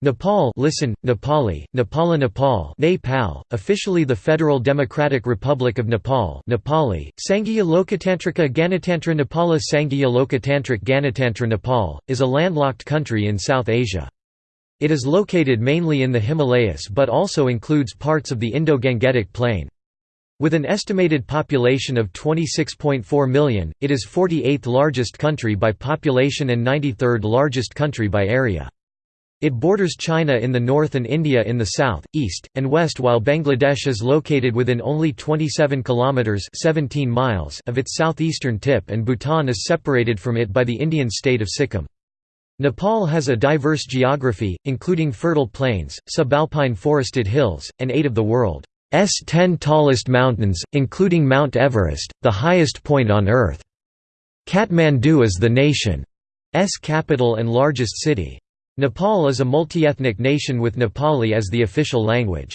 Nepal listen, Nepali, Nepala Nepal Nepal, officially the Federal Democratic Republic of Nepal Nepali, Sanghiya Lokatantrika Ganatantra Nepala Sanghiya Lokatantrik Ganatantra Nepal, is a landlocked country in South Asia. It is located mainly in the Himalayas but also includes parts of the Indo-Gangetic Plain. With an estimated population of 26.4 million, it is 48th largest country by population and 93rd largest country by area. It borders China in the north and India in the south, east, and west while Bangladesh is located within only 27 kilometers 17 miles of its southeastern tip and Bhutan is separated from it by the Indian state of Sikkim. Nepal has a diverse geography, including fertile plains, subalpine forested hills, and eight of the world's 10 tallest mountains, including Mount Everest, the highest point on Earth. Kathmandu is the nation's capital and largest city. Nepal is a multi-ethnic nation with Nepali as the official language.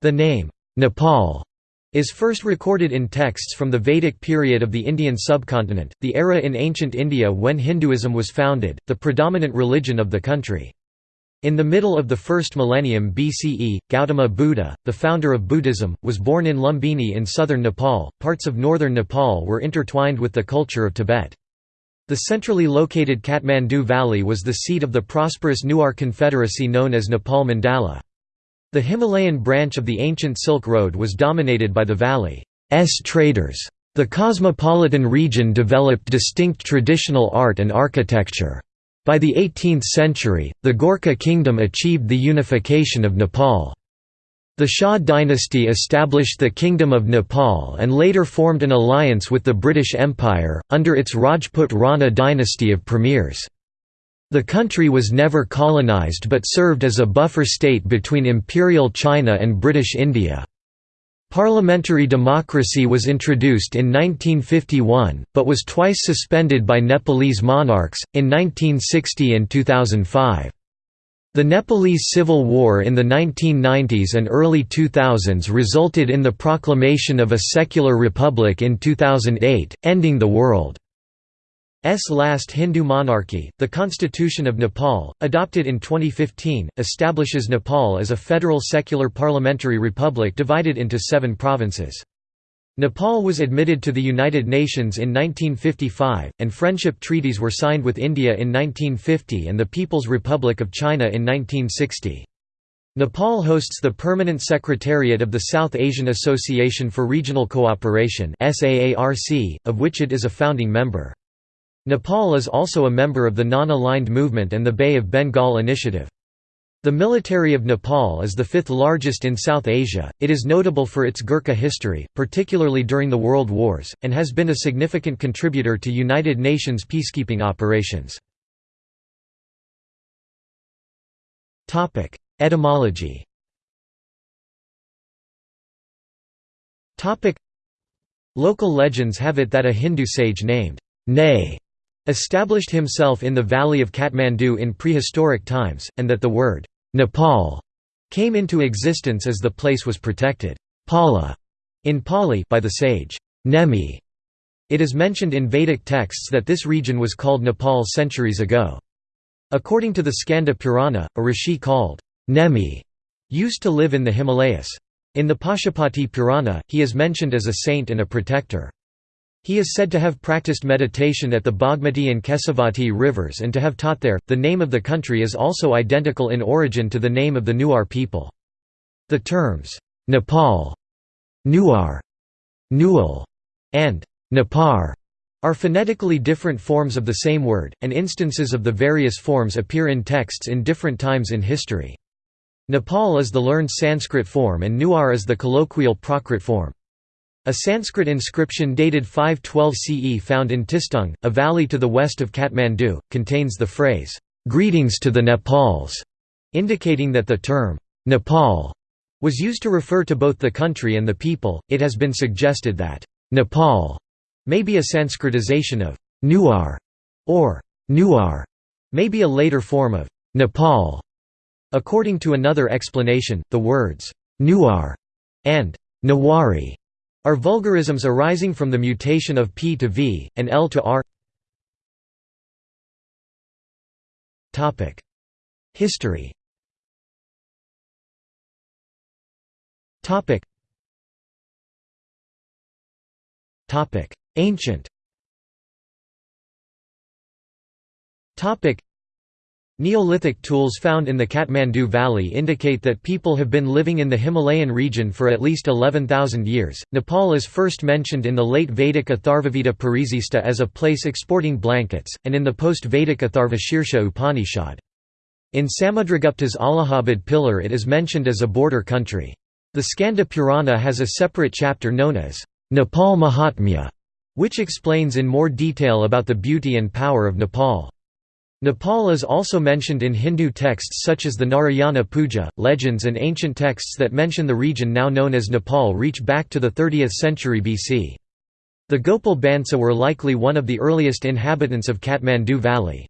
The name, Nepal, is first recorded in texts from the Vedic period of the Indian subcontinent, the era in ancient India when Hinduism was founded, the predominant religion of the country. In the middle of the first millennium BCE, Gautama Buddha, the founder of Buddhism, was born in Lumbini in southern Nepal. Parts of northern Nepal were intertwined with the culture of Tibet. The centrally located Kathmandu Valley was the seat of the prosperous Newar Confederacy known as Nepal Mandala. The Himalayan branch of the ancient Silk Road was dominated by the valley's traders. The cosmopolitan region developed distinct traditional art and architecture. By the 18th century, the Gorkha kingdom achieved the unification of Nepal. The Shah dynasty established the Kingdom of Nepal and later formed an alliance with the British Empire, under its Rajput Rana dynasty of premiers. The country was never colonized but served as a buffer state between Imperial China and British India. Parliamentary democracy was introduced in 1951, but was twice suspended by Nepalese monarchs, in 1960 and 2005. The Nepalese Civil War in the 1990s and early 2000s resulted in the proclamation of a secular republic in 2008, ending the world's last Hindu monarchy. The Constitution of Nepal, adopted in 2015, establishes Nepal as a federal secular parliamentary republic divided into seven provinces. Nepal was admitted to the United Nations in 1955, and friendship treaties were signed with India in 1950 and the People's Republic of China in 1960. Nepal hosts the Permanent Secretariat of the South Asian Association for Regional Cooperation of which it is a founding member. Nepal is also a member of the Non-Aligned Movement and the Bay of Bengal Initiative. The military of Nepal is the fifth largest in South Asia. It is notable for its Gurkha history, particularly during the World Wars, and has been a significant contributor to United Nations peacekeeping operations. Etymology. Local legends have it that a Hindu sage named Ne established himself in the valley of Kathmandu in prehistoric times, and that the word Nepal came into existence as the place was protected Pala in Pali by the sage Nemi. It is mentioned in Vedic texts that this region was called Nepal centuries ago. According to the Skanda Purana, a rishi called Nemi used to live in the Himalayas. In the Pashupati Purana, he is mentioned as a saint and a protector. He is said to have practiced meditation at the Bagmati and Kesavati rivers and to have taught there. The name of the country is also identical in origin to the name of the Newar people. The terms Nepal, Newar, Newal, and Nepar are phonetically different forms of the same word, and instances of the various forms appear in texts in different times in history. Nepal is the learned Sanskrit form and Newar is the colloquial Prakrit form. A Sanskrit inscription dated 512 CE found in Tistung, a valley to the west of Kathmandu, contains the phrase, "'Greetings to the Nepals", indicating that the term, "'Nepal' was used to refer to both the country and the people. It has been suggested that, "'Nepal' may be a Sanskritization of "'Newar' or "'Newar' may be a later form of "'Nepal'. According to another explanation, the words "'Newar' and "'Newari' are vulgarisms arising from the mutation of p to v, and l to r? History. Ancient Neolithic tools found in the Kathmandu Valley indicate that people have been living in the Himalayan region for at least 11,000 years. Nepal is first mentioned in the late Vedic Atharvaveda Parisista as a place exporting blankets, and in the post Vedic Atharvashirsha Upanishad. In Samudragupta's Allahabad Pillar it is mentioned as a border country. The Skanda Purana has a separate chapter known as Nepal Mahatmya, which explains in more detail about the beauty and power of Nepal. Nepal is also mentioned in Hindu texts such as the Narayana Puja. Legends and ancient texts that mention the region now known as Nepal reach back to the 30th century BC. The Gopal Bansa were likely one of the earliest inhabitants of Kathmandu Valley.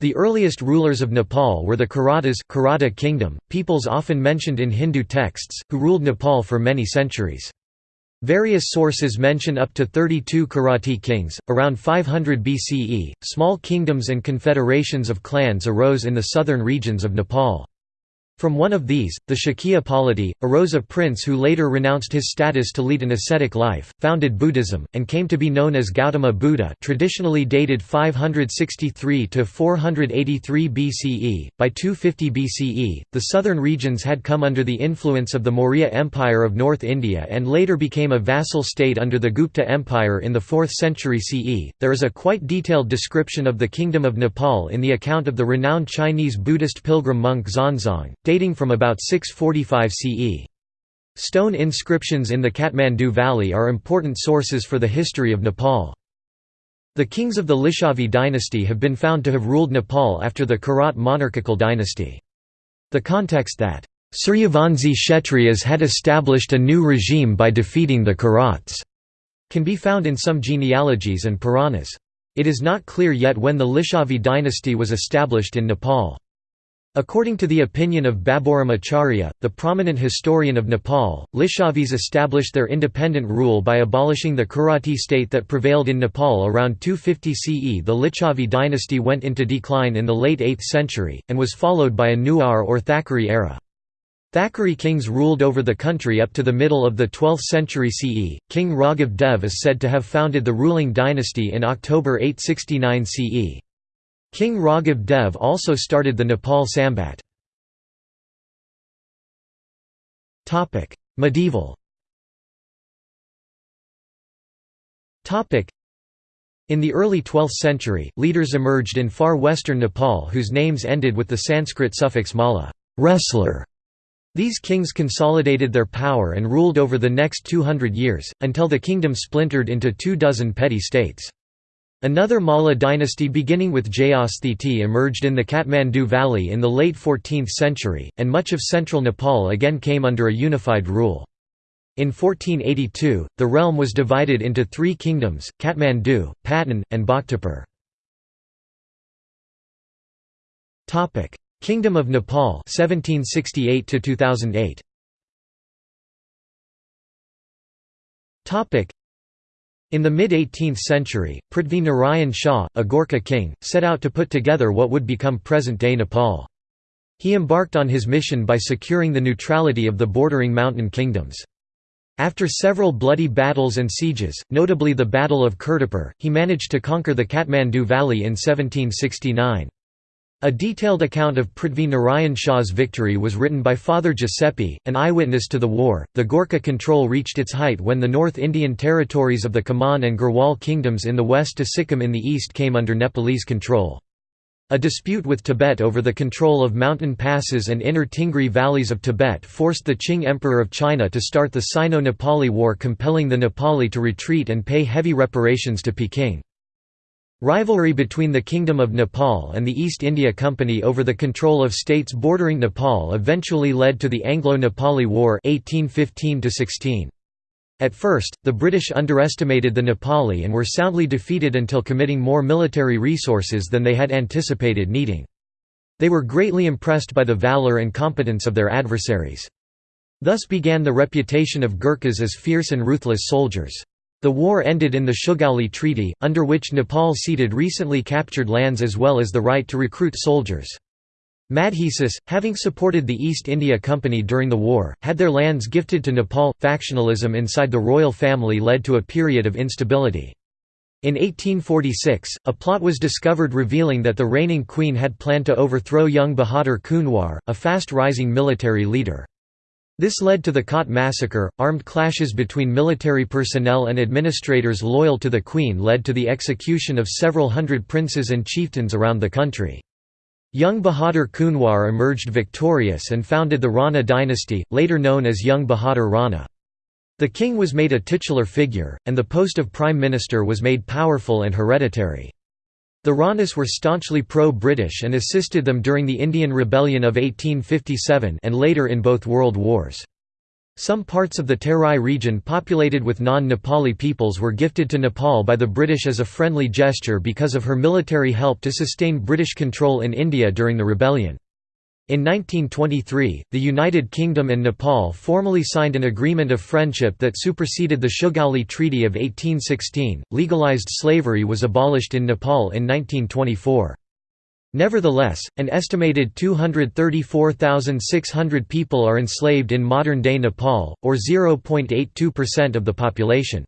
The earliest rulers of Nepal were the Kiratas Kirata kingdom, peoples often mentioned in Hindu texts, who ruled Nepal for many centuries. Various sources mention up to 32 Kirati kings. Around 500 BCE, small kingdoms and confederations of clans arose in the southern regions of Nepal. From one of these, the Shakya polity, arose a prince who later renounced his status to lead an ascetic life, founded Buddhism, and came to be known as Gautama Buddha traditionally dated 563 to 483 BCE. By 250 BCE, the southern regions had come under the influence of the Maurya Empire of North India and later became a vassal state under the Gupta Empire in the 4th century CE. There is a quite detailed description of the Kingdom of Nepal in the account of the renowned Chinese Buddhist pilgrim monk Xuanzang dating from about 645 CE. Stone inscriptions in the Kathmandu Valley are important sources for the history of Nepal. The kings of the Licchavi dynasty have been found to have ruled Nepal after the Kirat monarchical dynasty. The context that Suryavanshi Kshatriyas had established a new regime by defeating the Kirats can be found in some genealogies and Puranas. It is not clear yet when the Licchavi dynasty was established in Nepal. According to the opinion of Baburam Acharya, the prominent historian of Nepal, Licchavis established their independent rule by abolishing the Kirati state that prevailed in Nepal around 250 CE. The Licchavi dynasty went into decline in the late 8th century, and was followed by a Newar or Thakuri era. Thakuri kings ruled over the country up to the middle of the 12th century CE. King Raghav Dev is said to have founded the ruling dynasty in October 869 CE. King Raghav Dev also started the Nepal Sambat. Medieval in the early 12th century, leaders emerged in far western Nepal whose names ended with the Sanskrit suffix mala wrestler". These kings consolidated their power and ruled over the next 200 years, until the kingdom splintered into two dozen petty states. Another Malla dynasty beginning with Jayasthiti emerged in the Kathmandu Valley in the late 14th century, and much of central Nepal again came under a unified rule. In 1482, the realm was divided into three kingdoms, Kathmandu, Patan, and Bhaktapur. Kingdom of Nepal 1768 2008. In the mid-18th century, Prithvi Narayan Shah, a Gorkha king, set out to put together what would become present-day Nepal. He embarked on his mission by securing the neutrality of the bordering mountain kingdoms. After several bloody battles and sieges, notably the Battle of Kirtipur, he managed to conquer the Kathmandu Valley in 1769. A detailed account of Prithvi Narayan Shah's victory was written by Father Giuseppe, an eyewitness to the war. The Gorkha control reached its height when the North Indian territories of the Kumaon and Garhwal kingdoms in the west to Sikkim in the east came under Nepalese control. A dispute with Tibet over the control of mountain passes and inner Tingri valleys of Tibet forced the Qing Emperor of China to start the Sino-Nepali War compelling the Nepali to retreat and pay heavy reparations to Peking. Rivalry between the Kingdom of Nepal and the East India Company over the control of states bordering Nepal eventually led to the Anglo-Nepali War 1815 At first, the British underestimated the Nepali and were soundly defeated until committing more military resources than they had anticipated needing. They were greatly impressed by the valour and competence of their adversaries. Thus began the reputation of Gurkhas as fierce and ruthless soldiers. The war ended in the Shugauli Treaty, under which Nepal ceded recently captured lands as well as the right to recruit soldiers. Madhesis, having supported the East India Company during the war, had their lands gifted to Nepal. Factionalism inside the royal family led to a period of instability. In 1846, a plot was discovered revealing that the reigning queen had planned to overthrow young Bahadur Kunwar, a fast-rising military leader. This led to the Kot massacre. Armed clashes between military personnel and administrators loyal to the queen led to the execution of several hundred princes and chieftains around the country. Jung Bahadur Kunwar emerged victorious and founded the Rana dynasty, later known as Jung Bahadur Rana. The king was made a titular figure, and the post of prime minister was made powerful and hereditary. The Ranas were staunchly pro-British and assisted them during the Indian Rebellion of 1857 and later in both world wars. Some parts of the Terai region populated with non-Nepali peoples were gifted to Nepal by the British as a friendly gesture because of her military help to sustain British control in India during the rebellion. In 1923, the United Kingdom and Nepal formally signed an agreement of friendship that superseded the Shugauli Treaty of 1816. Legalized slavery was abolished in Nepal in 1924. Nevertheless, an estimated 234,600 people are enslaved in modern-day Nepal, or 0.82% of the population.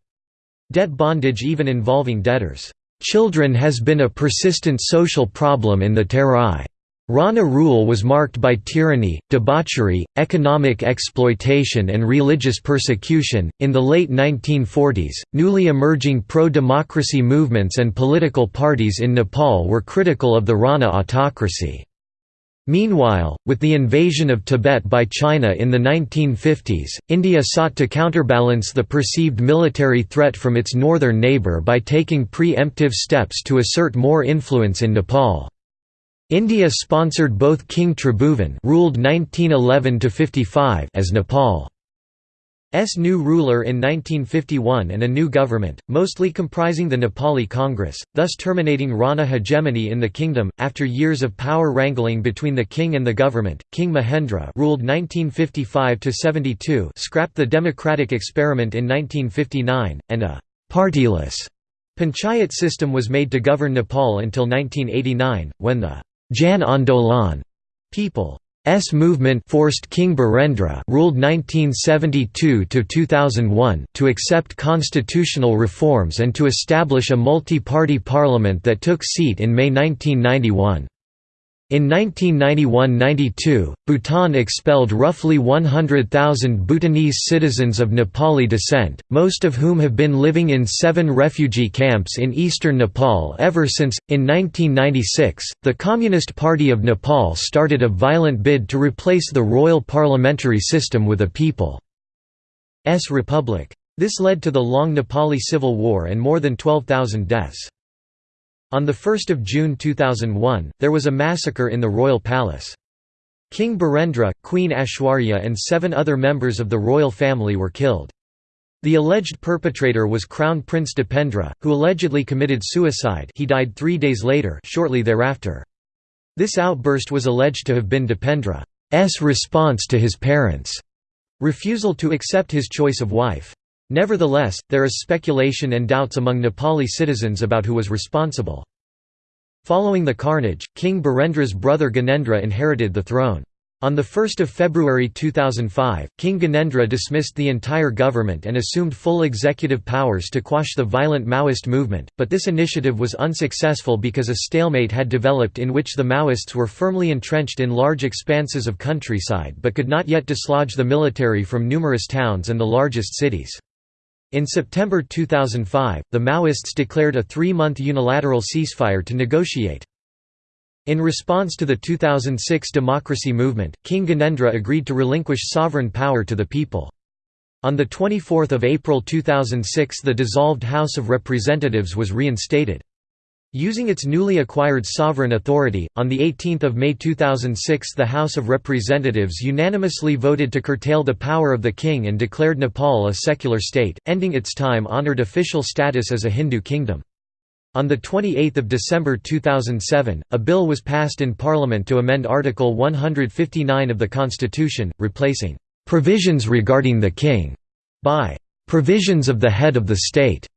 Debt bondage even involving debtors' children has been a persistent social problem in the Terai. Rana rule was marked by tyranny, debauchery, economic exploitation, and religious persecution. In the late 1940s, newly emerging pro democracy movements and political parties in Nepal were critical of the Rana autocracy. Meanwhile, with the invasion of Tibet by China in the 1950s, India sought to counterbalance the perceived military threat from its northern neighbour by taking pre-emptive steps to assert more influence in Nepal. India sponsored both King Tribhuvan ruled 1911 as Nepal's new ruler in 1951 and a new government, mostly comprising the Nepali Congress, thus terminating Rana hegemony in the kingdom. After years of power wrangling between the king and the government, King Mahendra ruled 1955 72, scrapped the democratic experiment in 1959, and a partyless panchayat system was made to govern Nepal until 1989, when the Jan Andolan People's movement forced King Birendra ruled 1972 to 2001 to accept constitutional reforms and to establish a multi-party parliament that took seat in May 1991. In 1991–92, Bhutan expelled roughly 100,000 Bhutanese citizens of Nepali descent, most of whom have been living in seven refugee camps in eastern Nepal ever since. In 1996, the Communist Party of Nepal started a violent bid to replace the royal parliamentary system with a people's republic. This led to the long Nepali Civil War and more than 12,000 deaths. On 1 June 2001, there was a massacre in the royal palace. King Birendra, Queen Aishwarya and seven other members of the royal family were killed. The alleged perpetrator was Crown Prince Dipendra, who allegedly committed suicide he died three days later shortly thereafter. This outburst was alleged to have been Dipendra's response to his parents' refusal to accept his choice of wife. Nevertheless, there is speculation and doubts among Nepali citizens about who was responsible. Following the carnage, King Birendra's brother Gyanendra inherited the throne. On 1 February 2005, King Gyanendra dismissed the entire government and assumed full executive powers to quash the violent Maoist movement, but this initiative was unsuccessful because a stalemate had developed in which the Maoists were firmly entrenched in large expanses of countryside but could not yet dislodge the military from numerous towns and the largest cities. In September 2005, the Maoists declared a three-month unilateral ceasefire to negotiate. In response to the 2006 democracy movement, King Gyanendra agreed to relinquish sovereign power to the people. On 24 April 2006 the dissolved House of Representatives was reinstated. Using its newly acquired sovereign authority, on 18 May 2006 the House of Representatives unanimously voted to curtail the power of the king and declared Nepal a secular state, ending its time-honored official status as a Hindu kingdom. On 28 December 2007, a bill was passed in Parliament to amend Article 159 of the Constitution, replacing "...provisions regarding the king," by "...provisions of the head of the state."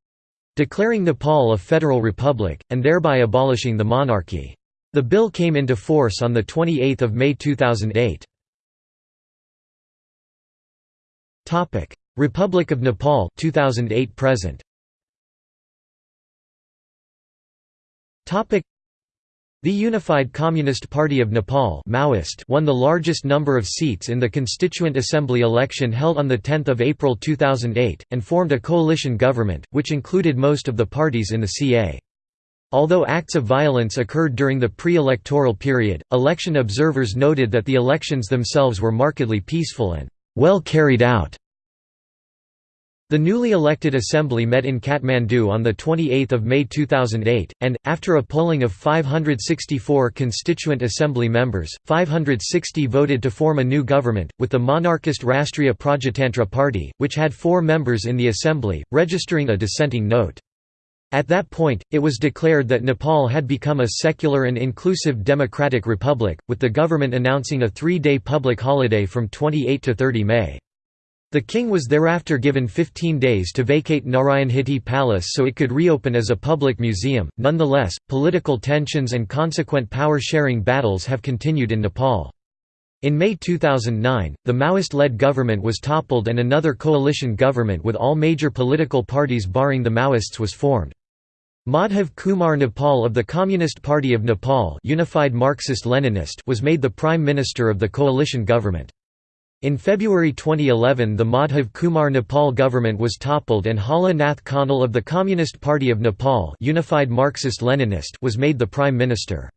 Declaring Nepal a federal republic, and thereby abolishing the monarchy. The bill came into force on 28 May 2008. Republic of Nepal 2008 present. The Unified Communist Party of Nepal Maoist won the largest number of seats in the Constituent Assembly election held on 10 April 2008, and formed a coalition government, which included most of the parties in the CA. Although acts of violence occurred during the pre-electoral period, election observers noted that the elections themselves were markedly peaceful and well carried out. The newly elected assembly met in Kathmandu on 28 May 2008, and, after a polling of 564 constituent assembly members, 560 voted to form a new government, with the monarchist Rastriya Prajatantra Party, which had four members in the assembly, registering a dissenting note. At that point, it was declared that Nepal had become a secular and inclusive democratic republic, with the government announcing a three-day public holiday from 28 to 30 May. The king was thereafter given 15 days to vacate Narayanhiti Palace so it could reopen as a public museum. Nonetheless, political tensions and consequent power sharing battles have continued in Nepal. In May 2009, the Maoist led government was toppled and another coalition government with all major political parties barring the Maoists was formed. Madhav Kumar Nepal of the Communist Party of Nepal Unified Marxist-Leninist was made the prime minister of the coalition government. In February 2011 the Madhav Kumar Nepal government was toppled and Hala Nath Khanal of the Communist Party of Nepal Unified Marxist-Leninist was made the prime minister.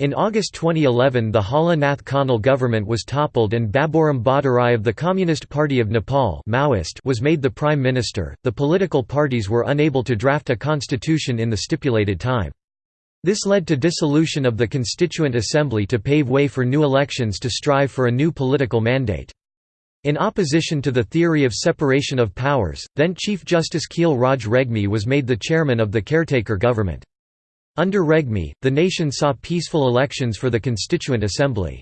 In August 2011 the Hala Nath Khanal government was toppled and Baburam Bhattarai of the Communist Party of Nepal Maoist was made the prime minister. The political parties were unable to draft a constitution in the stipulated time. This led to dissolution of the Constituent Assembly to pave way for new elections to strive for a new political mandate. In opposition to the theory of separation of powers, then Chief Justice Khil Raj Regmi was made the chairman of the caretaker government. Under Regmi, the nation saw peaceful elections for the Constituent Assembly.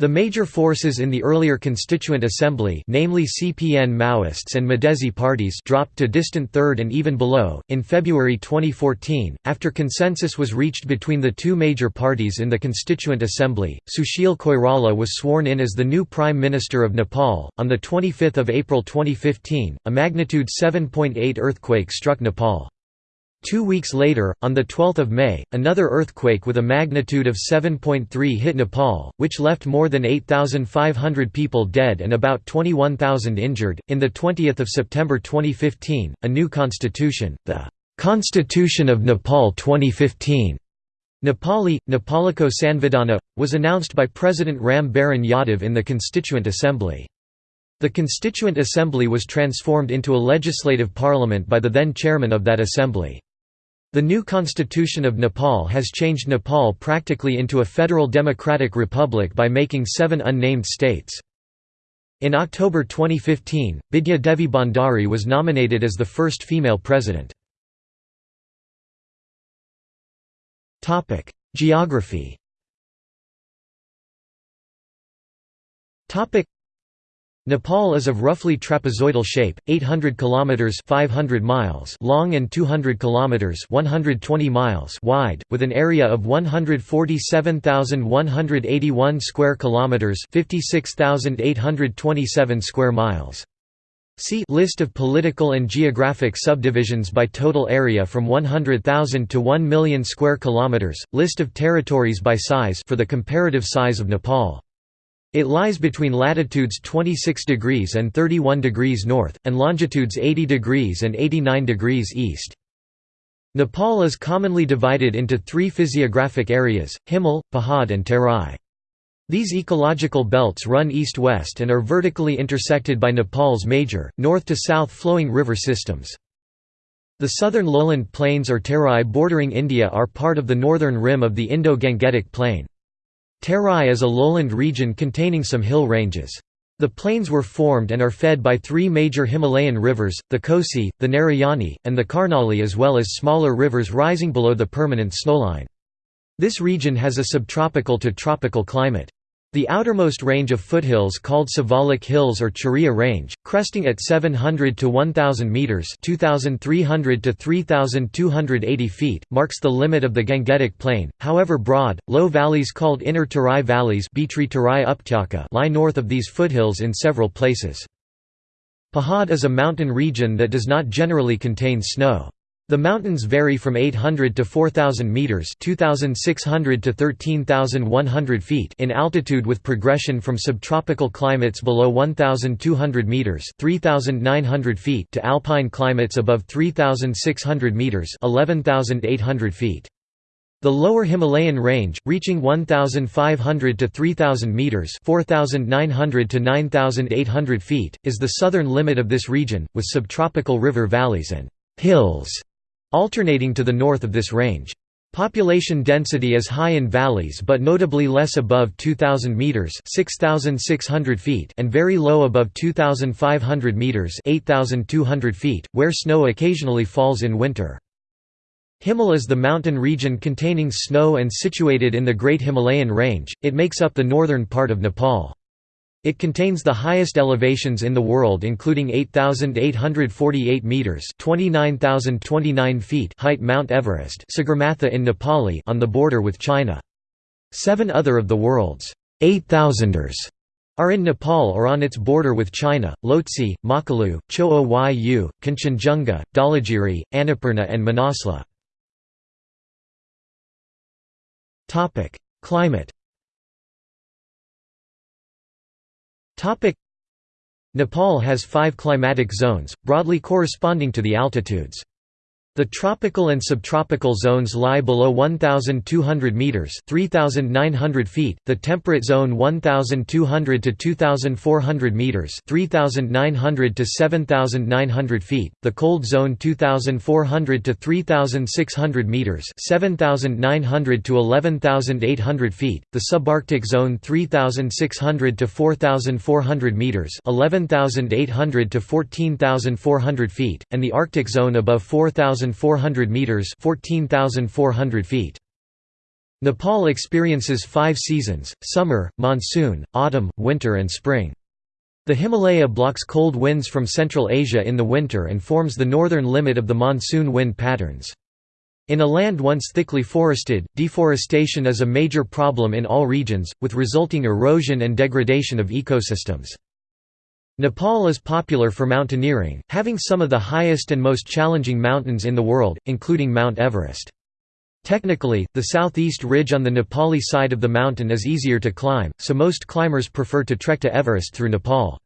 The major forces in the earlier Constituent Assembly namely CPN Maoists and Madhesi parties dropped to distant third and even below. In February 2014, after consensus was reached between the two major parties in the Constituent Assembly, Sushil Koirala was sworn in as the new Prime Minister of Nepal. On 25 April 2015, a magnitude 7.8 earthquake struck Nepal. Two weeks later, on 12 May, another earthquake with a magnitude of 7.3 hit Nepal, which left more than 8,500 people dead and about 21,000 injured. In the 20th of September 2015, a new constitution, the Constitution of Nepal 2015, Nepali, Nepaliko Sanvidhana, was announced by President Ram Baran Yadav in the Constituent Assembly. The Constituent Assembly was transformed into a legislative parliament by the then chairman of that assembly. The new constitution of Nepal has changed Nepal practically into a federal democratic republic by making seven unnamed states. In October 2015, Bidya Devi Bhandari was nominated as the first female president. Geography Nepal is of roughly trapezoidal shape, 800 kilometers 500 miles long and 200 kilometers 120 miles wide, with an area of 147,181 square kilometers 56,827 square miles. See List of political and geographic subdivisions by total area from 100,000 to 1 million square kilometers. List of territories by size for the comparative size of Nepal. It lies between latitudes 26 degrees and 31 degrees north, and longitudes 80 degrees and 89 degrees east. Nepal is commonly divided into three physiographic areas, Himal, Pahad and Terai. These ecological belts run east-west and are vertically intersected by Nepal's major, north-to-south flowing river systems. The southern lowland plains or Terai bordering India are part of the northern rim of the Indo-Gangetic Plain. Terai is a lowland region containing some hill ranges. The plains were formed and are fed by three major Himalayan rivers, the Kosi, the Narayani, and the Karnali as well as smaller rivers rising below the permanent snowline. This region has a subtropical to tropical climate. The outermost range of foothills called Siwalik Hills or Churia Range, cresting at 700 to 1000 meters (2300 to 3280 feet), marks the limit of the Gangetic Plain. However, broad, low valleys called Inner Tarai valleys lie north of these foothills in several places. Pahad is a mountain region that does not generally contain snow. The mountains vary from 800 to 4,000 meters (2,600 to 13,100 feet) in altitude, with progression from subtropical climates below 1,200 meters (3,900 feet) to alpine climates above 3,600 meters (11,800 feet). The lower Himalayan range, reaching 1,500 to 3,000 meters (4,900 to 9,800 feet), is the southern limit of this region, with subtropical river valleys and hills alternating to the north of this range. Population density is high in valleys but notably less above 2,000 metres 6,600 feet and very low above 2,500 metres 8,200 feet, where snow occasionally falls in winter. Himal is the mountain region containing snow and situated in the Great Himalayan Range, it makes up the northern part of Nepal. It contains the highest elevations in the world including 8,848 metres 29,029 feet height Mount Everest Sagarmatha in Nepali on the border with China. Seven other of the world's 8,000ers are in Nepal or on its border with China, Lhotse, Makalu, Cho Oyu, Kanchenjunga, Dhaulagiri, Annapurna and Manaslu. Climate Nepal has five climatic zones, broadly corresponding to the altitudes. The tropical and subtropical zones lie below 1,200 metres 3,900 feet, the temperate zone 1,200 to 2,400 metres 3,900 to 7,900 feet, the cold zone 2,400 to 3,600 metres 7,900 to 11,800 feet, the subarctic zone 3,600 to 4,400 metres 11,800 to 14,400 feet, and the arctic zone above 4,000 1,400 meters (14,400 feet). Nepal experiences five seasons, summer, monsoon, autumn, winter and spring. The Himalaya blocks cold winds from Central Asia in the winter and forms the northern limit of the monsoon wind patterns. In a land once thickly forested, deforestation is a major problem in all regions, with resulting erosion and degradation of ecosystems. Nepal is popular for mountaineering, having some of the highest and most challenging mountains in the world, including Mount Everest. Technically, the southeast ridge on the Nepali side of the mountain is easier to climb, so most climbers prefer to trek to Everest through Nepal.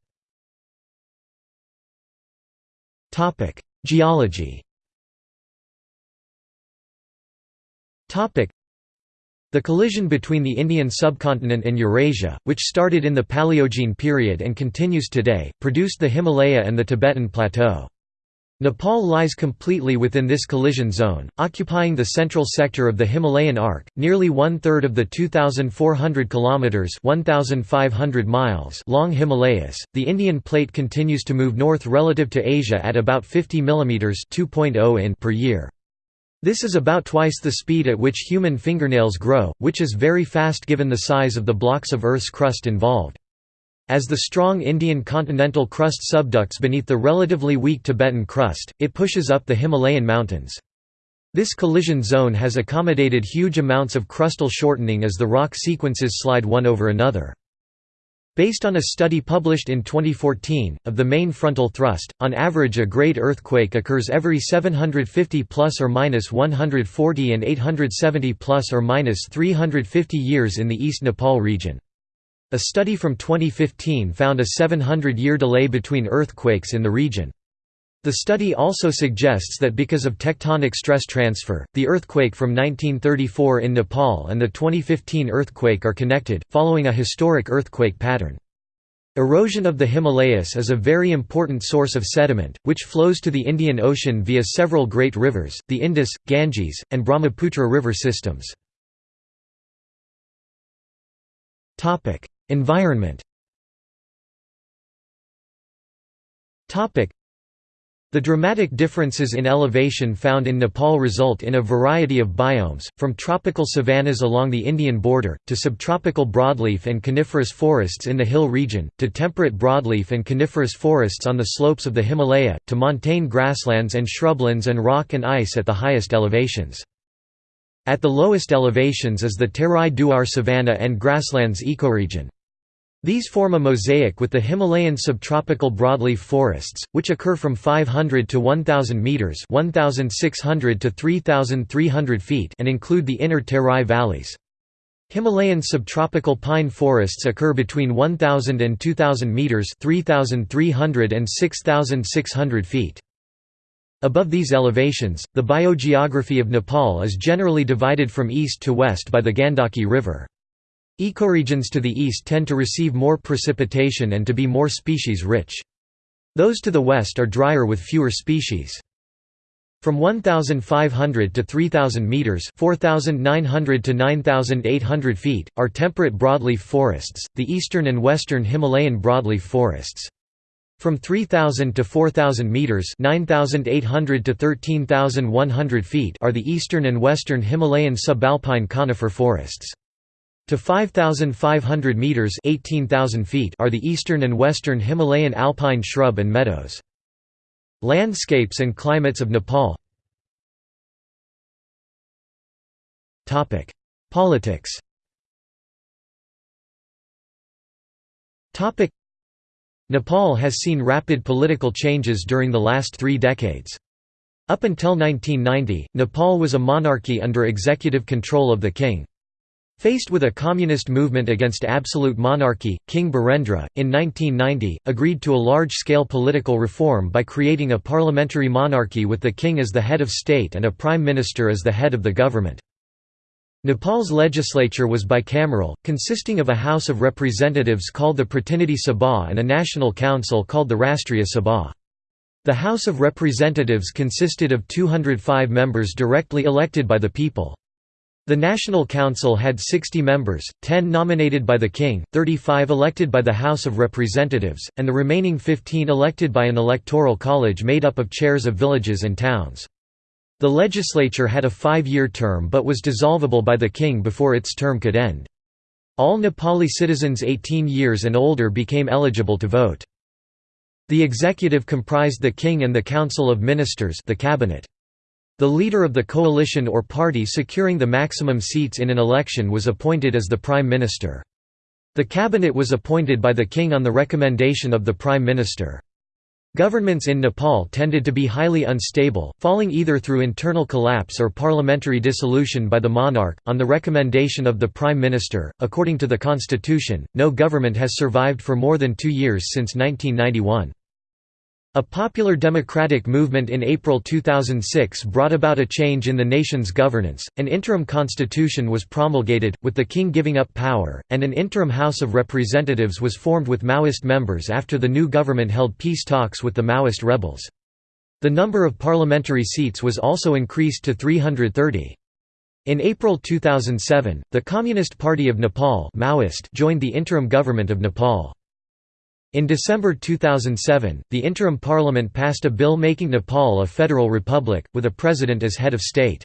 Geology the collision between the Indian subcontinent and Eurasia, which started in the Paleogene period and continues today, produced the Himalaya and the Tibetan Plateau. Nepal lies completely within this collision zone, occupying the central sector of the Himalayan arc, nearly one-third of the 2,400 kilometers (1,500 miles) long Himalayas. The Indian plate continues to move north relative to Asia at about 50 mm (2.0 in) per year. This is about twice the speed at which human fingernails grow, which is very fast given the size of the blocks of Earth's crust involved. As the strong Indian continental crust subducts beneath the relatively weak Tibetan crust, it pushes up the Himalayan mountains. This collision zone has accommodated huge amounts of crustal shortening as the rock sequences slide one over another. Based on a study published in 2014, of the main frontal thrust, on average a great earthquake occurs every 750 plus or minus 140 and 870 plus or minus 350 years in the East Nepal region. A study from 2015 found a 700-year delay between earthquakes in the region. The study also suggests that because of tectonic stress transfer, the earthquake from 1934 in Nepal and the 2015 earthquake are connected, following a historic earthquake pattern. Erosion of the Himalayas is a very important source of sediment, which flows to the Indian Ocean via several great rivers, the Indus, Ganges, and Brahmaputra river systems. Environment The dramatic differences in elevation found in Nepal result in a variety of biomes, from tropical savannas along the Indian border, to subtropical broadleaf and coniferous forests in the hill region, to temperate broadleaf and coniferous forests on the slopes of the Himalaya, to montane grasslands and shrublands and rock and ice at the highest elevations. At the lowest elevations is the Terai Duar savanna and grasslands ecoregion. These form a mosaic with the Himalayan subtropical broadleaf forests, which occur from 500 to 1,000 metres 1,600 to 3,300 feet and include the inner Terai valleys. Himalayan subtropical pine forests occur between 1,000 and 2,000 metres 3,300 and 6,600 feet. Above these elevations, the biogeography of Nepal is generally divided from east to west by the Gandaki River. Ecoregions to the east tend to receive more precipitation and to be more species-rich. Those to the west are drier with fewer species. From 1,500 to 3,000 metres 4,900 to 9,800 feet, are temperate broadleaf forests, the eastern and western Himalayan broadleaf forests. From 3,000 to 4,000 metres 9,800 to 13,100 feet are the eastern and western Himalayan subalpine conifer forests. To 5,500 metres 18,000 feet are the eastern and western Himalayan alpine shrub and meadows. Landscapes and climates of Nepal Topic: Politics Topic: Nepal has seen rapid political changes during the last three decades. Up until 1990, Nepal was a monarchy under executive control of the king. Faced with a communist movement against absolute monarchy, King Birendra, in 1990, agreed to a large-scale political reform by creating a parliamentary monarchy with the king as the head of state and a prime minister as the head of the government. Nepal's legislature was bicameral, consisting of a House of Representatives called the Pratinidhi Sabha and a National Council called the Rastriya Sabha. The House of Representatives consisted of 205 members directly elected by the people. The National Council had 60 members, 10 nominated by the King, 35 elected by the House of Representatives, and the remaining 15 elected by an electoral college made up of chairs of villages and towns. The legislature had a five-year term but was dissolvable by the King before its term could end. All Nepali citizens 18 years and older became eligible to vote. The executive comprised the King and the Council of Ministers the cabinet. The leader of the coalition or party securing the maximum seats in an election was appointed as the Prime Minister. The cabinet was appointed by the king on the recommendation of the Prime Minister. Governments in Nepal tended to be highly unstable, falling either through internal collapse or parliamentary dissolution by the monarch, on the recommendation of the Prime Minister. According to the constitution, no government has survived for more than two years since 1991. A popular democratic movement in April 2006 brought about a change in the nation's governance. An interim constitution was promulgated, with the king giving up power, and an interim House of Representatives was formed with Maoist members after the new government held peace talks with the Maoist rebels. The number of parliamentary seats was also increased to 330. In April 2007, the Communist Party of Nepal Maoist joined the interim government of Nepal. In December 2007, the interim parliament passed a bill making Nepal a federal republic, with a president as head of state.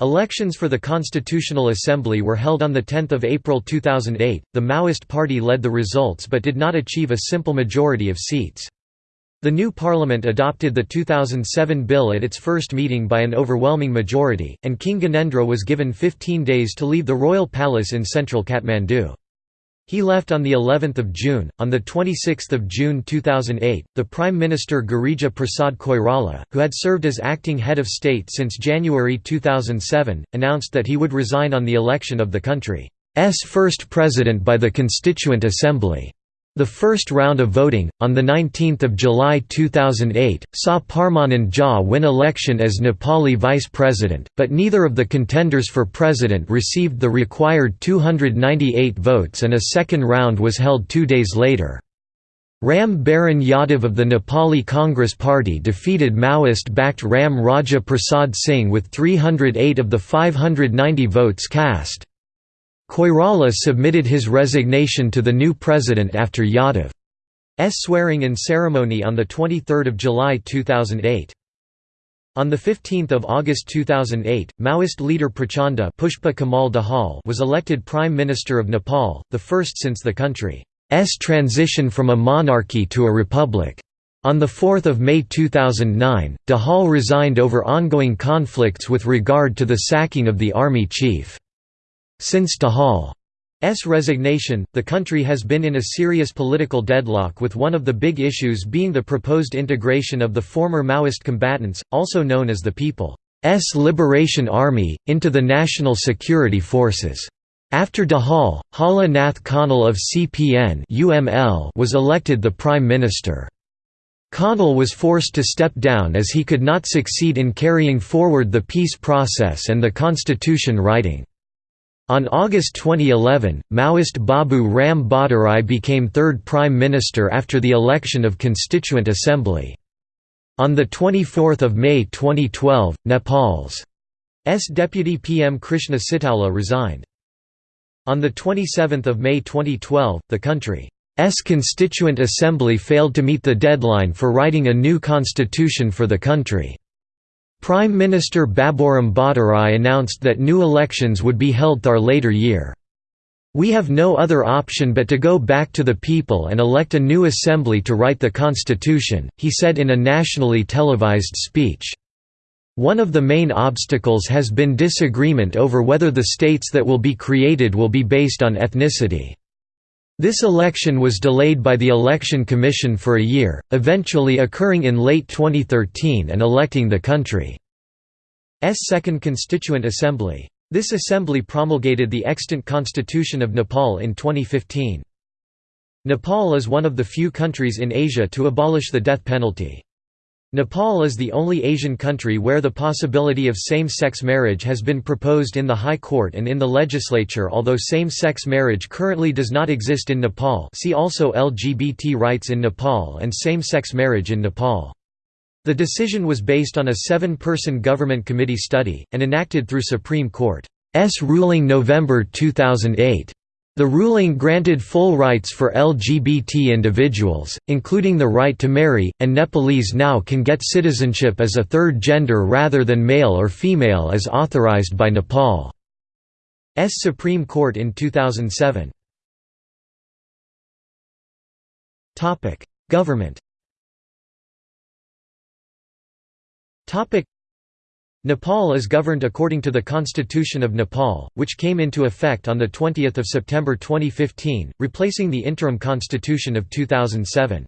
Elections for the Constitutional Assembly were held on 10 April 2008. The Maoist party led the results but did not achieve a simple majority of seats. The new parliament adopted the 2007 bill at its first meeting by an overwhelming majority, and King Gyanendra was given 15 days to leave the royal palace in central Kathmandu. He left on the 11th of June. On the 26th of June 2008, the Prime Minister Girija Prasad Koirala, who had served as acting head of state since January 2007, announced that he would resign on the election of the country's first president by the Constituent Assembly. The first round of voting, on 19 July 2008, saw Parmanand Jha win election as Nepali vice president, but neither of the contenders for president received the required 298 votes and a second round was held two days later. Ram Baran Yadav of the Nepali Congress Party defeated Maoist-backed Ram Raja Prasad Singh with 308 of the 590 votes cast. Koirala submitted his resignation to the new president after Yadav's swearing-in ceremony on 23 July 2008. On 15 August 2008, Maoist leader Prachanda Pushpa Kamal Dahal was elected Prime Minister of Nepal, the first since the country's transition from a monarchy to a republic. On 4 May 2009, Dahal resigned over ongoing conflicts with regard to the sacking of the army chief. Since Dahal's resignation, the country has been in a serious political deadlock with one of the big issues being the proposed integration of the former Maoist combatants, also known as the People's Liberation Army, into the National Security Forces. After Dahal, Hala Nath Khanal of CPN was elected the Prime Minister. Khanal was forced to step down as he could not succeed in carrying forward the peace process and the constitution writing. On August 2011, Maoist Babu Ram Bhattarai became third prime minister after the election of Constituent Assembly. On 24 May 2012, Nepal's S deputy PM Krishna Sitaula resigned. On 27 May 2012, the country's Constituent Assembly failed to meet the deadline for writing a new constitution for the country. Prime Minister Baburam Bhattarai announced that new elections would be held thar later year. We have no other option but to go back to the people and elect a new assembly to write the constitution, he said in a nationally televised speech. One of the main obstacles has been disagreement over whether the states that will be created will be based on ethnicity. This election was delayed by the Election Commission for a year, eventually occurring in late 2013 and electing the country's Second Constituent Assembly. This assembly promulgated the extant Constitution of Nepal in 2015. Nepal is one of the few countries in Asia to abolish the death penalty. Nepal is the only Asian country where the possibility of same-sex marriage has been proposed in the High Court and in the legislature although same-sex marriage currently does not exist in Nepal see also LGBT rights in Nepal and same-sex marriage in Nepal. The decision was based on a seven-person government committee study, and enacted through Supreme Court's ruling November 2008. The ruling granted full rights for LGBT individuals, including the right to marry, and Nepalese now can get citizenship as a third gender rather than male or female as authorized by Nepal's Supreme Court in 2007. Government Nepal is governed according to the Constitution of Nepal, which came into effect on 20 September 2015, replacing the interim constitution of 2007.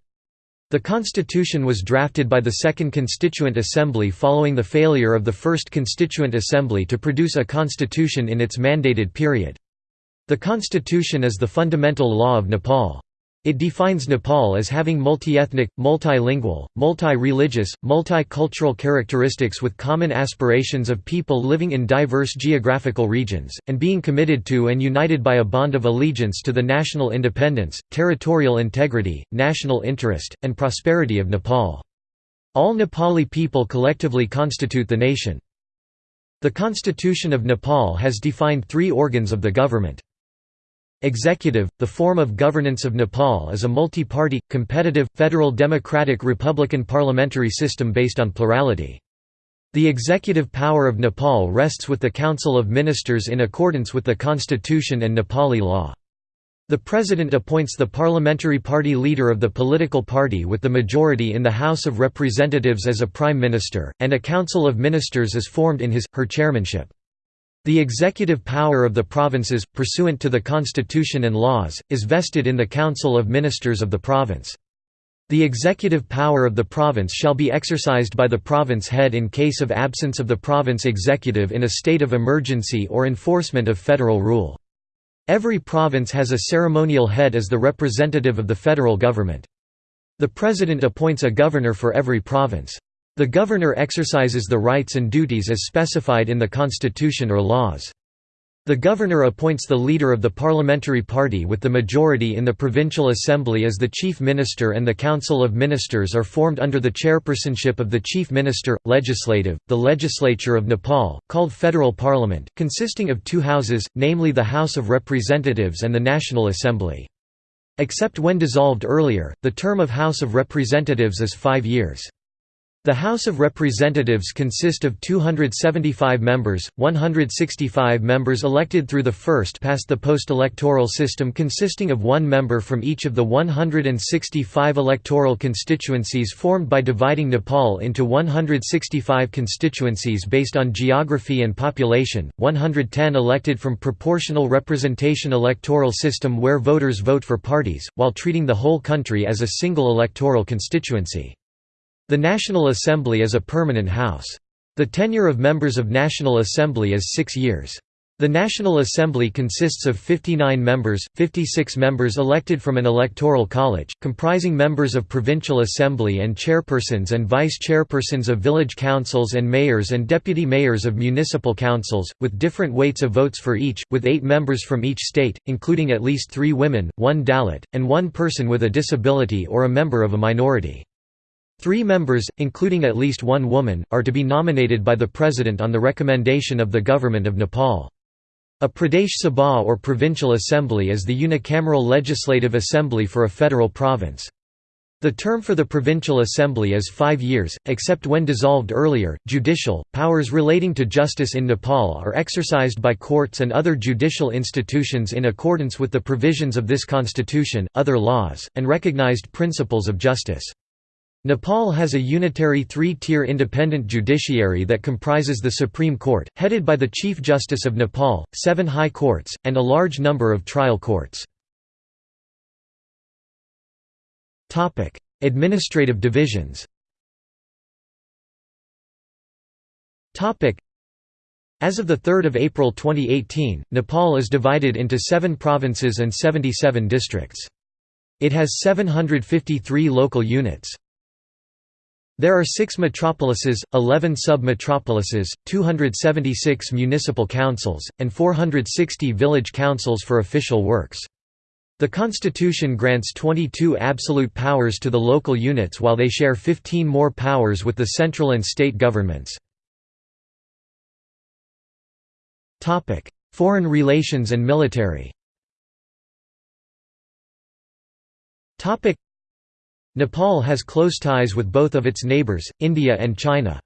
The constitution was drafted by the Second Constituent Assembly following the failure of the First Constituent Assembly to produce a constitution in its mandated period. The constitution is the fundamental law of Nepal. It defines Nepal as having multi-ethnic, multilingual, multi-religious, multicultural characteristics with common aspirations of people living in diverse geographical regions, and being committed to and united by a bond of allegiance to the national independence, territorial integrity, national interest, and prosperity of Nepal. All Nepali people collectively constitute the nation. The Constitution of Nepal has defined three organs of the government. Executive, the form of governance of Nepal is a multi-party, competitive, federal democratic republican parliamentary system based on plurality. The executive power of Nepal rests with the Council of Ministers in accordance with the constitution and Nepali law. The President appoints the parliamentary party leader of the political party with the majority in the House of Representatives as a Prime Minister, and a Council of Ministers is formed in his, her chairmanship. The executive power of the provinces, pursuant to the constitution and laws, is vested in the Council of Ministers of the province. The executive power of the province shall be exercised by the province head in case of absence of the province executive in a state of emergency or enforcement of federal rule. Every province has a ceremonial head as the representative of the federal government. The president appoints a governor for every province. The governor exercises the rights and duties as specified in the constitution or laws. The governor appoints the leader of the parliamentary party with the majority in the provincial assembly as the chief minister and the council of ministers are formed under the chairpersonship of the chief minister. Legislative, the legislature of Nepal, called federal parliament, consisting of two houses, namely the House of Representatives and the National Assembly. Except when dissolved earlier, the term of House of Representatives is five years. The House of Representatives consist of 275 members, 165 members elected through the first-past-the-post electoral system consisting of one member from each of the 165 electoral constituencies formed by dividing Nepal into 165 constituencies based on geography and population, 110 elected from proportional representation electoral system where voters vote for parties, while treating the whole country as a single electoral constituency. The National Assembly is a permanent house. The tenure of members of National Assembly is six years. The National Assembly consists of 59 members, 56 members elected from an electoral college, comprising members of provincial assembly and chairpersons and vice-chairpersons of village councils and mayors and deputy mayors of municipal councils, with different weights of votes for each, with eight members from each state, including at least three women, one Dalit, and one person with a disability or a member of a minority. Three members, including at least one woman, are to be nominated by the President on the recommendation of the Government of Nepal. A Pradesh Sabha or Provincial Assembly is the unicameral legislative assembly for a federal province. The term for the Provincial Assembly is five years, except when dissolved earlier. Judicial powers relating to justice in Nepal are exercised by courts and other judicial institutions in accordance with the provisions of this constitution, other laws, and recognized principles of justice. Nepal has a unitary three-tier independent judiciary that comprises the Supreme Court, headed by the Chief Justice of Nepal, seven high courts, and a large number of trial courts. Administrative divisions as of 3 April 2018, Nepal is divided into seven provinces and 77 districts. It has 753 local units. There are six metropolises, 11 sub-metropolises, 276 municipal councils, and 460 village councils for official works. The constitution grants 22 absolute powers to the local units while they share 15 more powers with the central and state governments. Foreign relations and military Nepal has close ties with both of its neighbours, India and China.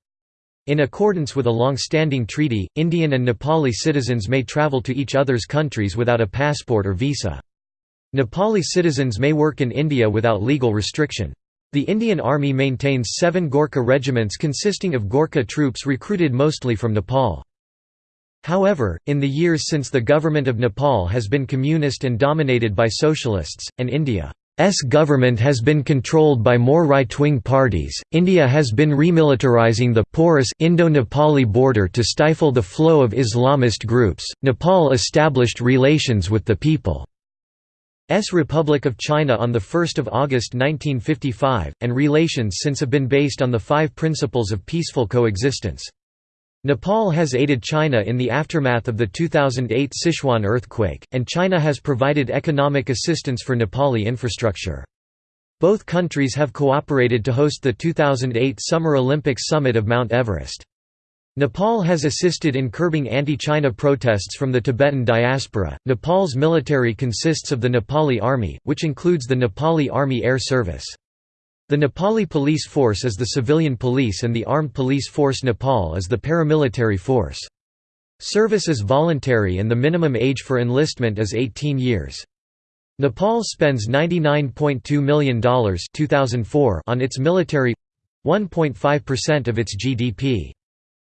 In accordance with a long-standing treaty, Indian and Nepali citizens may travel to each other's countries without a passport or visa. Nepali citizens may work in India without legal restriction. The Indian Army maintains seven Gorkha regiments consisting of Gorkha troops recruited mostly from Nepal. However, in the years since the government of Nepal has been communist and dominated by socialists, and India S government has been controlled by more right-wing parties. India has been remilitarizing the porous Indo-Nepali border to stifle the flow of Islamist groups. Nepal established relations with the People's Republic of China on the 1st of August 1955, and relations since have been based on the five principles of peaceful coexistence. Nepal has aided China in the aftermath of the 2008 Sichuan earthquake, and China has provided economic assistance for Nepali infrastructure. Both countries have cooperated to host the 2008 Summer Olympics summit of Mount Everest. Nepal has assisted in curbing anti-China protests from the Tibetan diaspora. Nepal's military consists of the Nepali Army, which includes the Nepali Army Air Service. The Nepali police force is the civilian police and the Armed Police Force Nepal is the paramilitary force. Service is voluntary and the minimum age for enlistment is 18 years. Nepal spends $99.2 million 2004 on its military 1.5% of its GDP.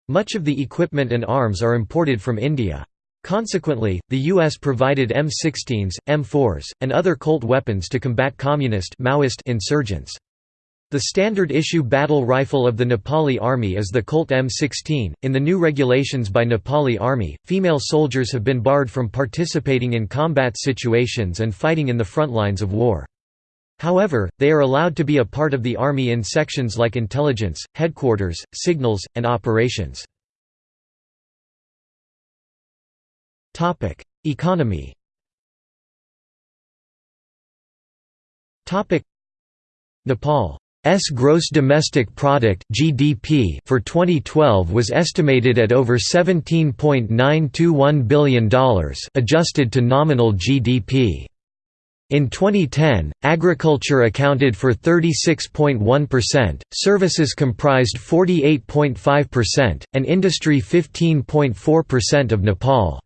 Much of the equipment and arms are imported from India. Consequently, the U.S. provided M16s, M4s, and other Colt weapons to combat communist Maoist insurgents. The standard issue battle rifle of the Nepali Army is the Colt M16. In the new regulations by Nepali Army, female soldiers have been barred from participating in combat situations and fighting in the front lines of war. However, they are allowed to be a part of the Army in sections like intelligence, headquarters, signals, and operations. Topic: Economy Topic: Nepal S gross domestic product (GDP) for 2012 was estimated at over $17.921 billion, adjusted to nominal GDP. In 2010, agriculture accounted for 36.1%, services comprised 48.5%, and industry 15.4% of Nepal's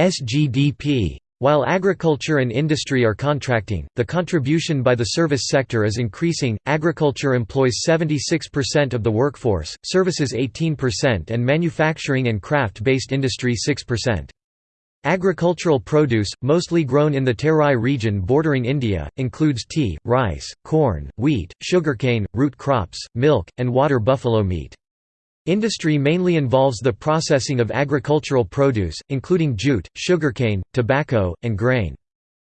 GDP. While agriculture and industry are contracting, the contribution by the service sector is increasing. Agriculture employs 76% of the workforce, services 18%, and manufacturing and craft based industry 6%. Agricultural produce, mostly grown in the Terai region bordering India, includes tea, rice, corn, wheat, sugarcane, root crops, milk, and water buffalo meat. Industry mainly involves the processing of agricultural produce, including jute, sugarcane, tobacco, and grain.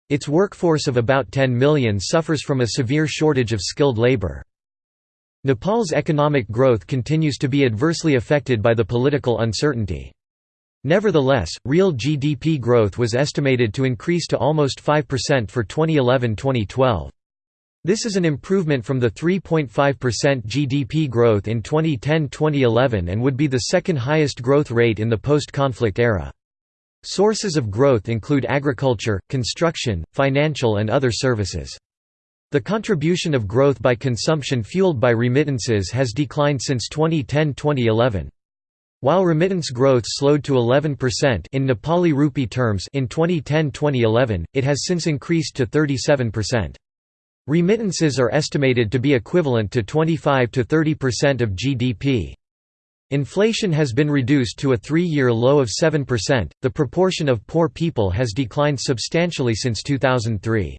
Its workforce of about 10 million suffers from a severe shortage of skilled labor. Nepal's economic growth continues to be adversely affected by the political uncertainty. Nevertheless, real GDP growth was estimated to increase to almost 5% for 2011–2012. This is an improvement from the 3.5% GDP growth in 2010–2011 and would be the second highest growth rate in the post-conflict era. Sources of growth include agriculture, construction, financial and other services. The contribution of growth by consumption fueled by remittances has declined since 2010–2011. While remittance growth slowed to 11% in Nepali rupee terms in 2010-2011, it has since increased to 37%. Remittances are estimated to be equivalent to 25 to 30% of GDP. Inflation has been reduced to a three-year low of 7%. The proportion of poor people has declined substantially since 2003.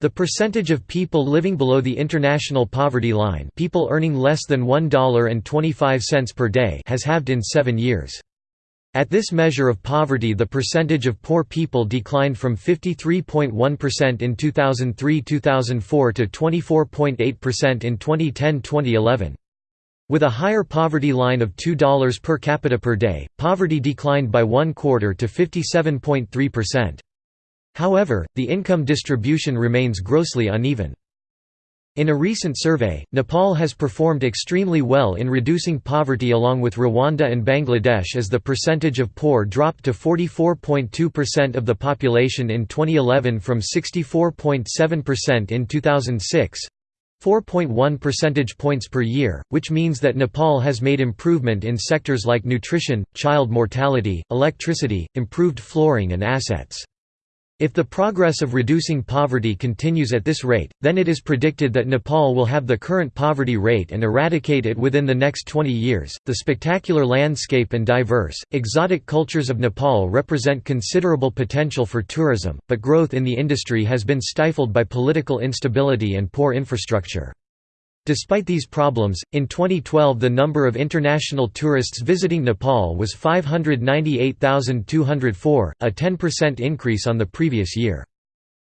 The percentage of people living below the international poverty line people earning less than $1.25 per day has halved in seven years. At this measure of poverty the percentage of poor people declined from 53.1% in 2003–2004 to 24.8% in 2010–2011. With a higher poverty line of $2 per capita per day, poverty declined by one quarter to 57.3%. However, the income distribution remains grossly uneven. In a recent survey, Nepal has performed extremely well in reducing poverty along with Rwanda and Bangladesh as the percentage of poor dropped to 44.2% of the population in 2011 from 64.7% in 2006. 4.1 percentage points per year, which means that Nepal has made improvement in sectors like nutrition, child mortality, electricity, improved flooring and assets. If the progress of reducing poverty continues at this rate, then it is predicted that Nepal will have the current poverty rate and eradicate it within the next 20 years. The spectacular landscape and diverse, exotic cultures of Nepal represent considerable potential for tourism, but growth in the industry has been stifled by political instability and poor infrastructure. Despite these problems, in 2012 the number of international tourists visiting Nepal was 598,204, a 10% increase on the previous year.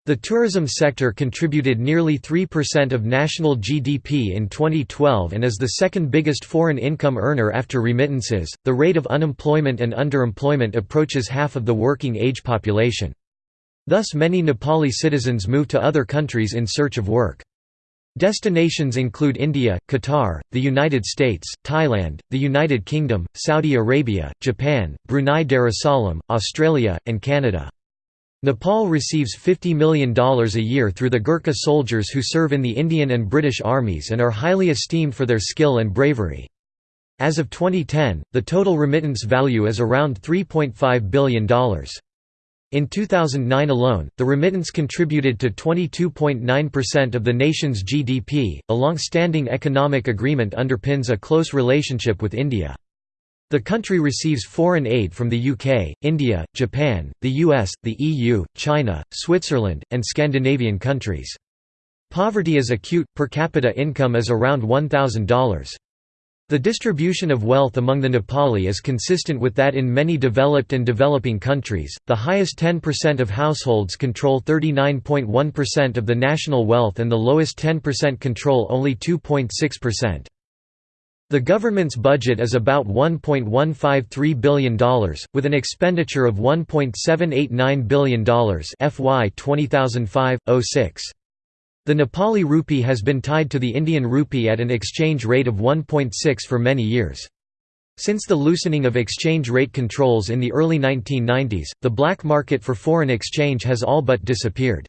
The tourism sector contributed nearly 3% of national GDP in 2012 and is the second biggest foreign income earner after remittances. The rate of unemployment and underemployment approaches half of the working age population. Thus, many Nepali citizens move to other countries in search of work. Destinations include India, Qatar, the United States, Thailand, the United Kingdom, Saudi Arabia, Japan, Brunei Darussalam, Australia, and Canada. Nepal receives $50 million a year through the Gurkha soldiers who serve in the Indian and British armies and are highly esteemed for their skill and bravery. As of 2010, the total remittance value is around $3.5 billion. In 2009 alone, the remittance contributed to 22.9% of the nation's GDP. A long standing economic agreement underpins a close relationship with India. The country receives foreign aid from the UK, India, Japan, the US, the EU, China, Switzerland, and Scandinavian countries. Poverty is acute, per capita income is around $1,000. The distribution of wealth among the Nepali is consistent with that in many developed and developing countries. The highest 10% of households control 39.1% of the national wealth and the lowest 10% control only 2.6%. The government's budget is about $1.153 billion, with an expenditure of $1.789 billion FY 2005-06. The Nepali rupee has been tied to the Indian rupee at an exchange rate of 1.6 for many years. Since the loosening of exchange rate controls in the early 1990s, the black market for foreign exchange has all but disappeared.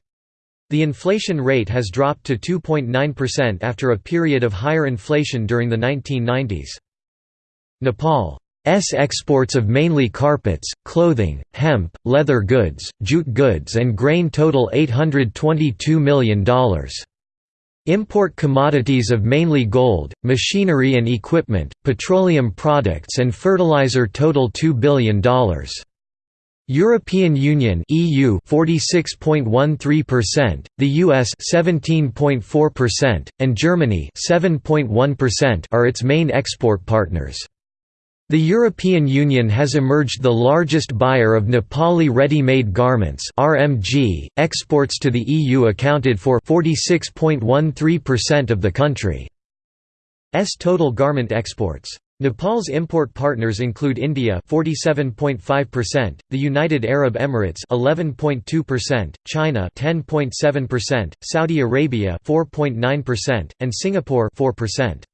The inflation rate has dropped to 2.9% after a period of higher inflation during the 1990s. Nepal's exports of mainly carpets, clothing, hemp, leather goods, jute goods and grain total $822 million. Import commodities of mainly gold, machinery and equipment, petroleum products and fertilizer total $2 billion. European Union EU 46.13%, the US 17.4%, and Germany 7.1% are its main export partners. The European Union has emerged the largest buyer of Nepali ready-made garments RMG. .Exports to the EU accounted for 46.13% of the country's total garment exports. Nepal's import partners include India 47.5%, the United Arab Emirates 11.2%, China 10.7%, Saudi Arabia 4.9%, and Singapore 4%.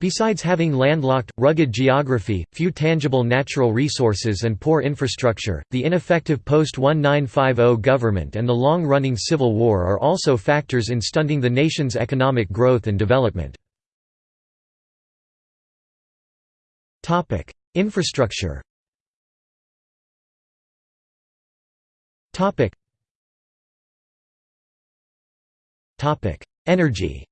Besides having landlocked, rugged geography, few tangible natural resources and poor infrastructure, the ineffective post-1950 government and the long-running civil war are also factors in stunting the nation's economic growth and development. Infrastructure. Energy.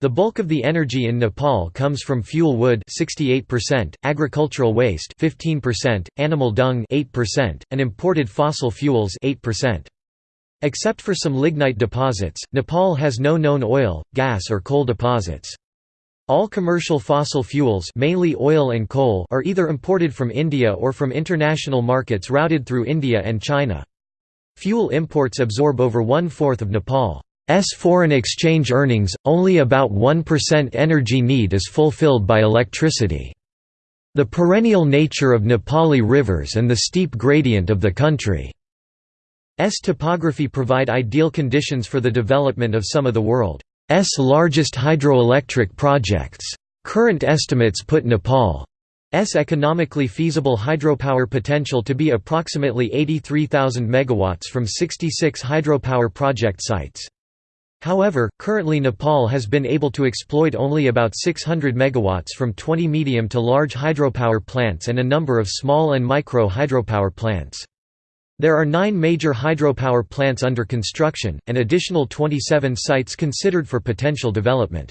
The bulk of the energy in Nepal comes from fuel wood 68%, agricultural waste 15%, animal dung 8%, and imported fossil fuels 8%. Except for some lignite deposits, Nepal has no known oil, gas or coal deposits. All commercial fossil fuels mainly oil and coal are either imported from India or from international markets routed through India and China. Fuel imports absorb over one-fourth of Nepal's foreign exchange earnings, only about 1% energy need is fulfilled by electricity. The perennial nature of Nepali rivers and the steep gradient of the country S topography provide ideal conditions for the development of some of the world's largest hydroelectric projects. Current estimates put Nepal's economically feasible hydropower potential to be approximately 83,000 megawatts from 66 hydropower project sites. However, currently Nepal has been able to exploit only about 600 megawatts from 20 medium to large hydropower plants and a number of small and micro hydropower plants. There are nine major hydropower plants under construction, and additional 27 sites considered for potential development.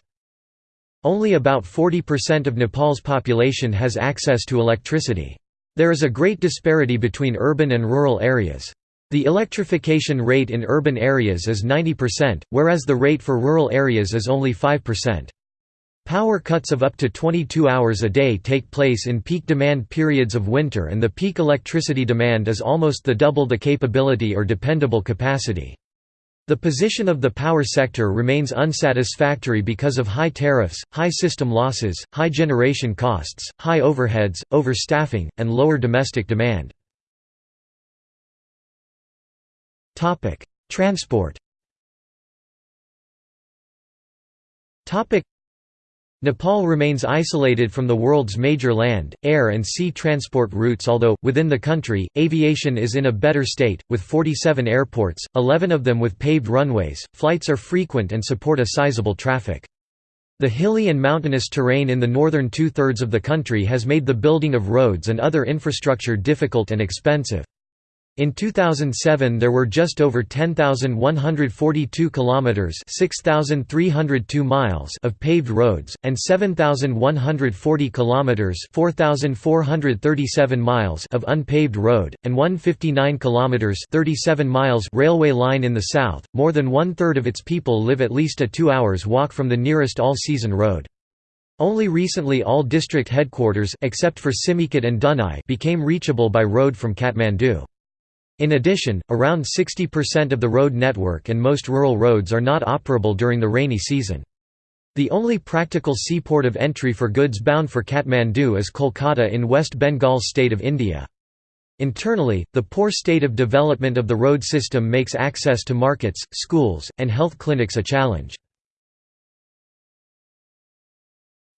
Only about 40% of Nepal's population has access to electricity. There is a great disparity between urban and rural areas. The electrification rate in urban areas is 90%, whereas the rate for rural areas is only 5%. Power cuts of up to 22 hours a day take place in peak demand periods of winter and the peak electricity demand is almost the double the capability or dependable capacity. The position of the power sector remains unsatisfactory because of high tariffs, high system losses, high generation costs, high overheads, overstaffing, and lower domestic demand. Transport Nepal remains isolated from the world's major land, air and sea transport routes although, within the country, aviation is in a better state, with 47 airports, 11 of them with paved runways, flights are frequent and support a sizable traffic. The hilly and mountainous terrain in the northern two-thirds of the country has made the building of roads and other infrastructure difficult and expensive. In 2007 there were just over 10,142 kilometers, 6,302 miles of paved roads and 7,140 kilometers, 4,437 miles of unpaved road and 159 kilometers, 37 miles railway line in the south. More than one-third of its people live at least a 2 hours walk from the nearest all-season road. Only recently all district headquarters except for Simikot and Dunai became reachable by road from Kathmandu. In addition, around 60% of the road network and most rural roads are not operable during the rainy season. The only practical seaport of entry for goods bound for Kathmandu is Kolkata in West Bengal state of India. Internally, the poor state of development of the road system makes access to markets, schools, and health clinics a challenge.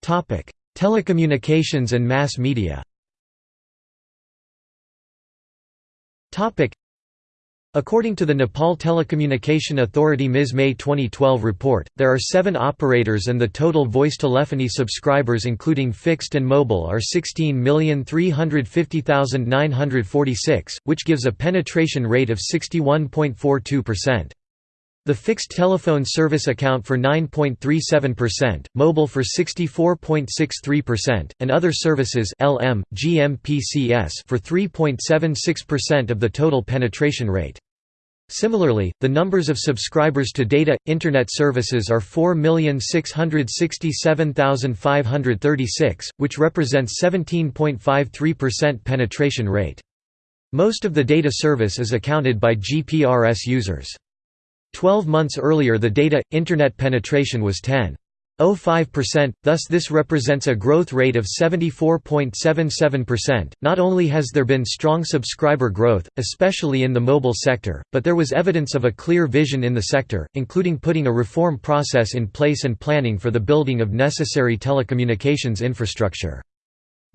Telecommunications and mass media According to the Nepal Telecommunication Authority MIS May 2012 report, there are seven operators and the total voice telephony subscribers including fixed and mobile are 16,350,946, which gives a penetration rate of 61.42%. The fixed telephone service account for 9.37%, mobile for 64.63%, and other services LM, GMPCS for 3.76% of the total penetration rate. Similarly, the numbers of subscribers to data internet services are 4,667,536, which represents 17.53% penetration rate. Most of the data service is accounted by GPRS users. Twelve months earlier the data internet penetration was 10. 0.05%, thus this represents a growth rate of 74.77%. Not only has there been strong subscriber growth, especially in the mobile sector, but there was evidence of a clear vision in the sector, including putting a reform process in place and planning for the building of necessary telecommunications infrastructure.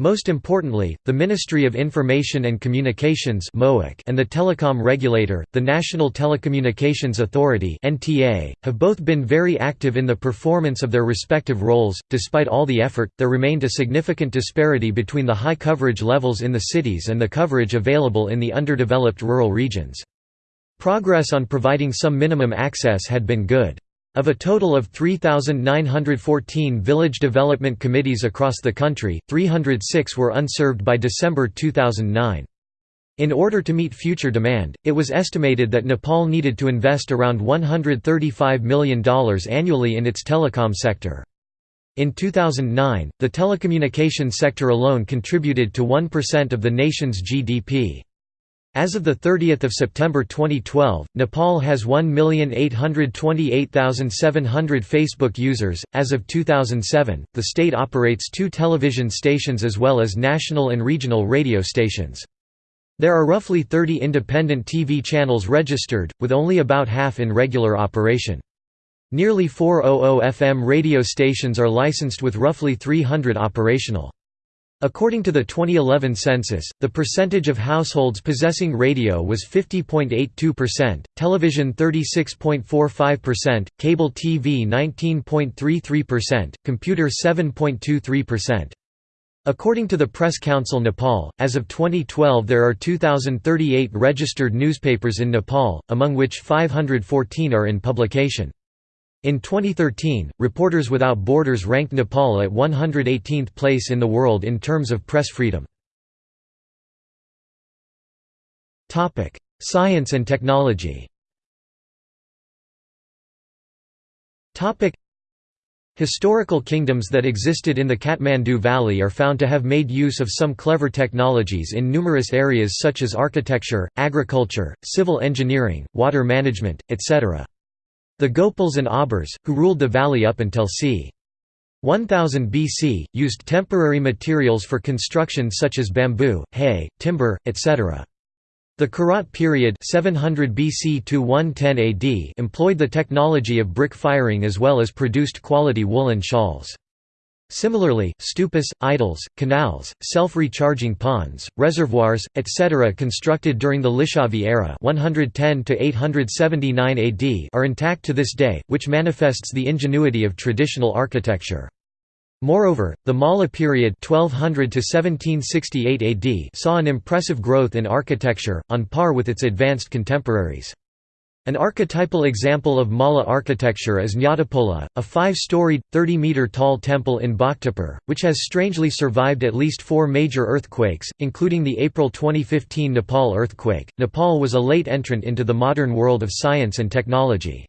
Most importantly, the Ministry of Information and Communications and the telecom regulator, the National Telecommunications Authority have both been very active in the performance of their respective roles. Despite all the effort, there remained a significant disparity between the high coverage levels in the cities and the coverage available in the underdeveloped rural regions. Progress on providing some minimum access had been good. Of a total of 3,914 village development committees across the country, 306 were unserved by December 2009. In order to meet future demand, it was estimated that Nepal needed to invest around $135 million annually in its telecom sector. In 2009, the telecommunications sector alone contributed to 1% of the nation's GDP. As of 30 September 2012, Nepal has 1,828,700 Facebook users. As of 2007, the state operates two television stations as well as national and regional radio stations. There are roughly 30 independent TV channels registered, with only about half in regular operation. Nearly 400 FM radio stations are licensed with roughly 300 operational. According to the 2011 census, the percentage of households possessing radio was 50.82%, television 36.45%, cable TV 19.33%, computer 7.23%. According to the Press Council Nepal, as of 2012 there are 2,038 registered newspapers in Nepal, among which 514 are in publication. In 2013, Reporters Without Borders ranked Nepal at 118th place in the world in terms of press freedom. Science and technology Historical kingdoms that existed in the Kathmandu Valley are found to have made use of some clever technologies in numerous areas such as architecture, agriculture, civil engineering, water management, etc. The Gopals and Abhirs, who ruled the valley up until c. 1000 BC, used temporary materials for construction such as bamboo, hay, timber, etc. The Kirat period 700 BC to 110 AD employed the technology of brick firing as well as produced quality woolen shawls. Similarly, stupas, idols, canals, self-recharging ponds, reservoirs, etc. constructed during the Licchavi era 110 to 879 AD are intact to this day, which manifests the ingenuity of traditional architecture. Moreover, the Malla period 1200 to 1768 AD saw an impressive growth in architecture, on par with its advanced contemporaries. An archetypal example of Malla architecture is Nyatapola, a five-storied, 30-metre-tall temple in Bhaktapur, which has strangely survived at least four major earthquakes, including the April 2015 Nepal earthquake. Nepal was a late entrant into the modern world of science and technology.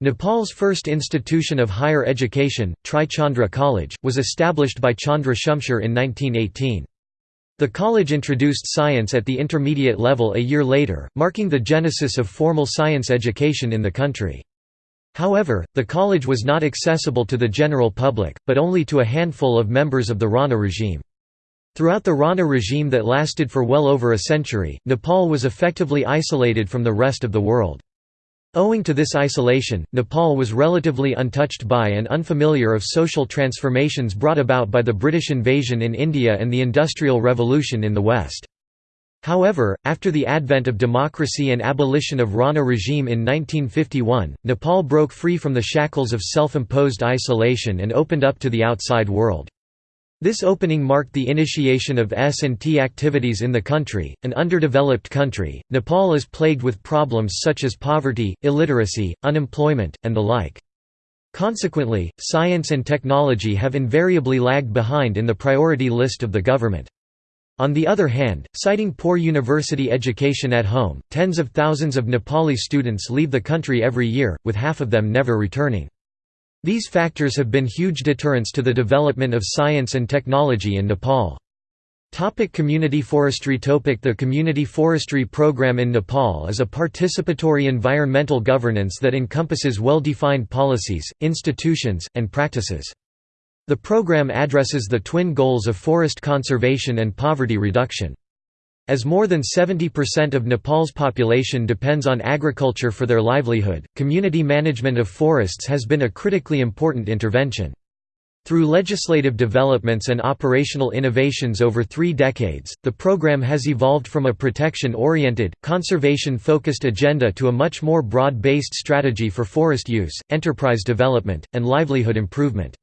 Nepal's first institution of higher education, Tri Chandra College, was established by Chandra Shumsher in 1918. The college introduced science at the intermediate level a year later, marking the genesis of formal science education in the country. However, the college was not accessible to the general public, but only to a handful of members of the Rana regime. Throughout the Rana regime that lasted for well over a century, Nepal was effectively isolated from the rest of the world. Owing to this isolation, Nepal was relatively untouched by and unfamiliar of social transformations brought about by the British invasion in India and the Industrial Revolution in the West. However, after the advent of democracy and abolition of Rana regime in 1951, Nepal broke free from the shackles of self-imposed isolation and opened up to the outside world. This opening marked the initiation of S&T activities in the country, an underdeveloped country. Nepal is plagued with problems such as poverty, illiteracy, unemployment, and the like. Consequently, science and technology have invariably lagged behind in the priority list of the government. On the other hand, citing poor university education at home, tens of thousands of Nepali students leave the country every year, with half of them never returning. These factors have been huge deterrents to the development of science and technology in Nepal. Topic community forestry Topic The Community Forestry Program in Nepal is a participatory environmental governance that encompasses well-defined policies, institutions, and practices. The program addresses the twin goals of forest conservation and poverty reduction. As more than 70% of Nepal's population depends on agriculture for their livelihood, community management of forests has been a critically important intervention. Through legislative developments and operational innovations over three decades, the program has evolved from a protection-oriented, conservation-focused agenda to a much more broad-based strategy for forest use, enterprise development, and livelihood improvement.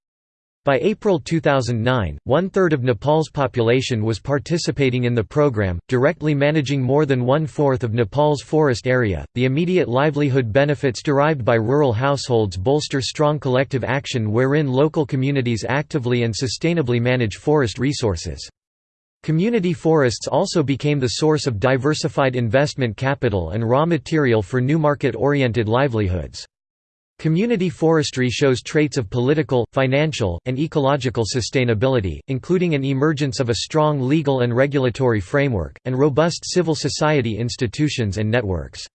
By April 2009, one-third of Nepal's population was participating in the program, directly managing more than one-fourth of Nepal's forest area. The immediate livelihood benefits derived by rural households bolster strong collective action wherein local communities actively and sustainably manage forest resources. Community forests also became the source of diversified investment capital and raw material for new market-oriented livelihoods. Community forestry shows traits of political, financial, and ecological sustainability, including an emergence of a strong legal and regulatory framework, and robust civil society institutions and networks.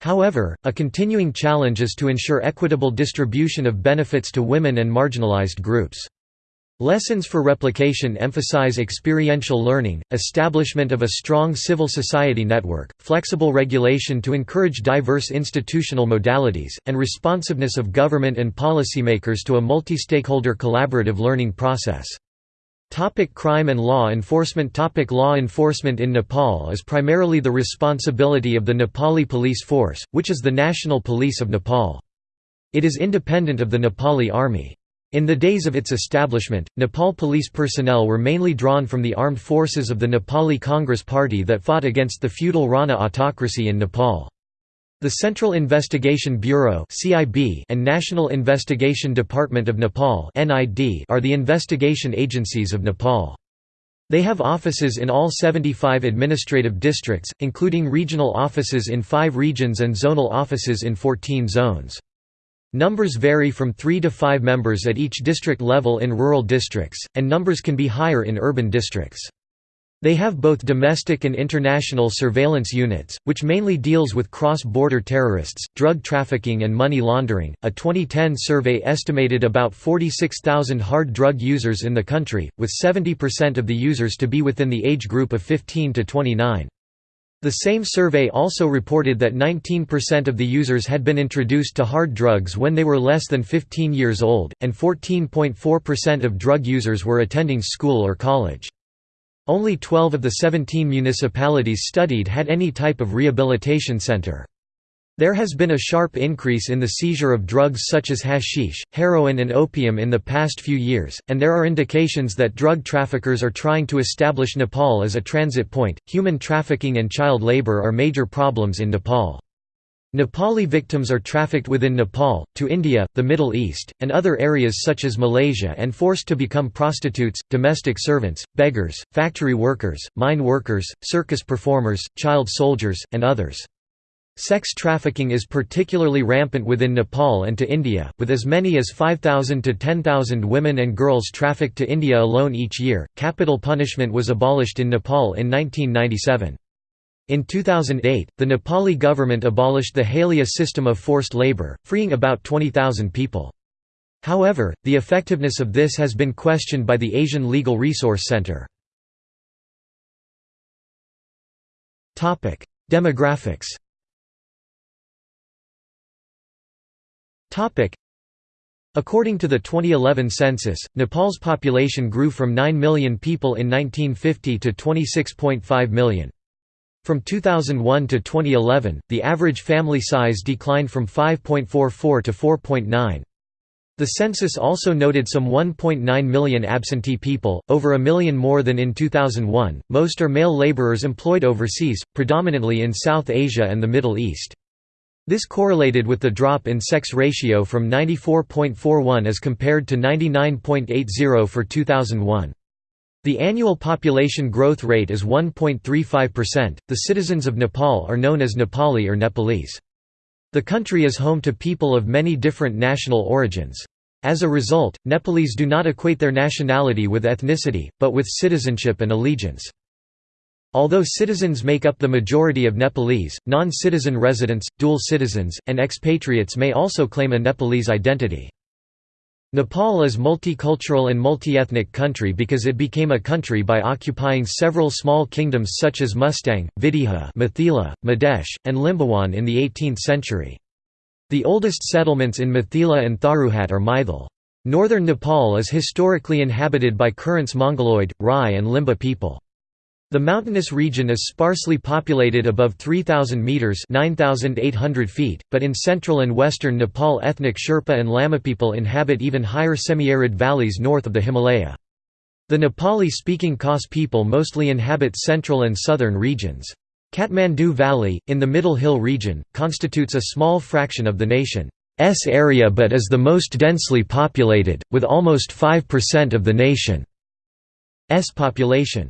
However, a continuing challenge is to ensure equitable distribution of benefits to women and marginalized groups. Lessons for Replication emphasize experiential learning, establishment of a strong civil society network, flexible regulation to encourage diverse institutional modalities, and responsiveness of government and policymakers to a multi-stakeholder collaborative learning process. Topic crime and law enforcement Topic Law enforcement in Nepal is primarily the responsibility of the Nepali Police Force, which is the national police of Nepal. It is independent of the Nepali Army. In the days of its establishment, Nepal police personnel were mainly drawn from the armed forces of the Nepali Congress Party that fought against the feudal Rana autocracy in Nepal. The Central Investigation Bureau and National Investigation Department of Nepal are the investigation agencies of Nepal. They have offices in all 75 administrative districts, including regional offices in five regions and zonal offices in 14 zones. Numbers vary from 3 to 5 members at each district level in rural districts, and numbers can be higher in urban districts. They have both domestic and international surveillance units, which mainly deals with cross-border terrorists, drug trafficking and money laundering. A 2010 survey estimated about 46,000 hard drug users in the country, with 70% of the users to be within the age group of 15 to 29. The same survey also reported that 19% of the users had been introduced to hard drugs when they were less than 15 years old, and 14.4% of drug users were attending school or college. Only 12 of the 17 municipalities studied had any type of rehabilitation center. There has been a sharp increase in the seizure of drugs such as hashish, heroin and opium in the past few years, and there are indications that drug traffickers are trying to establish Nepal as a transit point. Human trafficking and child labor are major problems in Nepal. Nepali victims are trafficked within Nepal, to India, the Middle East, and other areas such as Malaysia and forced to become prostitutes, domestic servants, beggars, factory workers, mine workers, circus performers, child soldiers, and others. Sex trafficking is particularly rampant within Nepal and to India, with as many as 5,000 to 10,000 women and girls trafficked to India alone each year. Capital punishment was abolished in Nepal in 1997. In 2008, the Nepali government abolished the Halia system of forced labor, freeing about 20,000 people. However, the effectiveness of this has been questioned by the Asian Legal Resource Center. Demographics According to the 2011 census, Nepal's population grew from 9 million people in 1950 to 26.5 million. From 2001 to 2011, the average family size declined from 5.44 to 4.9. The census also noted some 1.9 million absentee people, over a million more than in 2001. Most are male laborers employed overseas, predominantly in South Asia and the Middle East. This correlated with the drop in sex ratio from 94.41 as compared to 99.80 for 2001. The annual population growth rate is 1.35%. The citizens of Nepal are known as Nepali or Nepalese. The country is home to people of many different national origins. As a result, Nepalese do not equate their nationality with ethnicity, but with citizenship and allegiance. Although citizens make up the majority of Nepalese, non-citizen residents, dual citizens, and expatriates may also claim a Nepalese identity. Nepal is multicultural and multi-ethnic country because it became a country by occupying several small kingdoms such as Mustang, Videha Mithila, Madesh, and Limbawan in the 18th century. The oldest settlements in Mithila and Tharuhat are Maithil. Northern Nepal is historically inhabited by Kirats Mongoloid, Rai and Limbu people. The mountainous region is sparsely populated above 3,000 metres 9,800 feet, but in central and western Nepal ethnic Sherpa and Lama people inhabit even higher semi-arid valleys north of the Himalaya. The Nepali-speaking Khas people mostly inhabit central and southern regions. Kathmandu Valley, in the Middle Hill region, constitutes a small fraction of the nation's area but is the most densely populated, with almost 5% of the nation's population.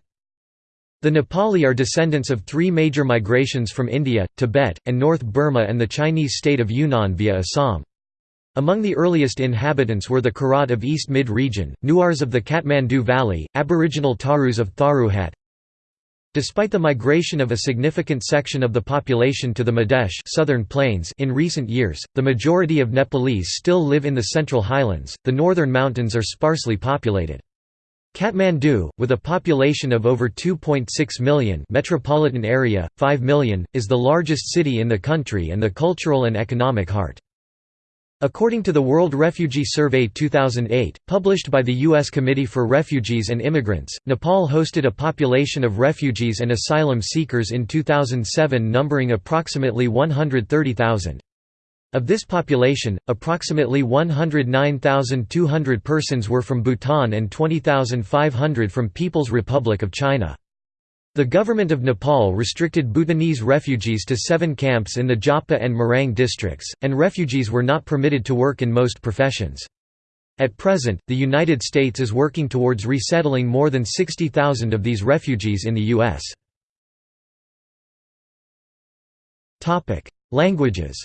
The Nepali are descendants of three major migrations from India, Tibet, and North Burma and the Chinese state of Yunnan via Assam. Among the earliest inhabitants were the Kirat of East Mid region, Newars of the Kathmandu Valley, Aboriginal Tharus of Tharuhat. Despite the migration of a significant section of the population to the Madesh southern plains in recent years, the majority of Nepalese still live in the central highlands, the northern mountains are sparsely populated. Kathmandu, with a population of over 2.6 million metropolitan area, 5 million, is the largest city in the country and the cultural and economic heart. According to the World Refugee Survey 2008, published by the U.S. Committee for Refugees and Immigrants, Nepal hosted a population of refugees and asylum seekers in 2007 numbering approximately 130,000. Of this population, approximately 109,200 persons were from Bhutan and 20,500 from People's Republic of China. The government of Nepal restricted Bhutanese refugees to seven camps in the Jhapa and Morang districts, and refugees were not permitted to work in most professions. At present, the United States is working towards resettling more than 60,000 of these refugees in the U.S. Languages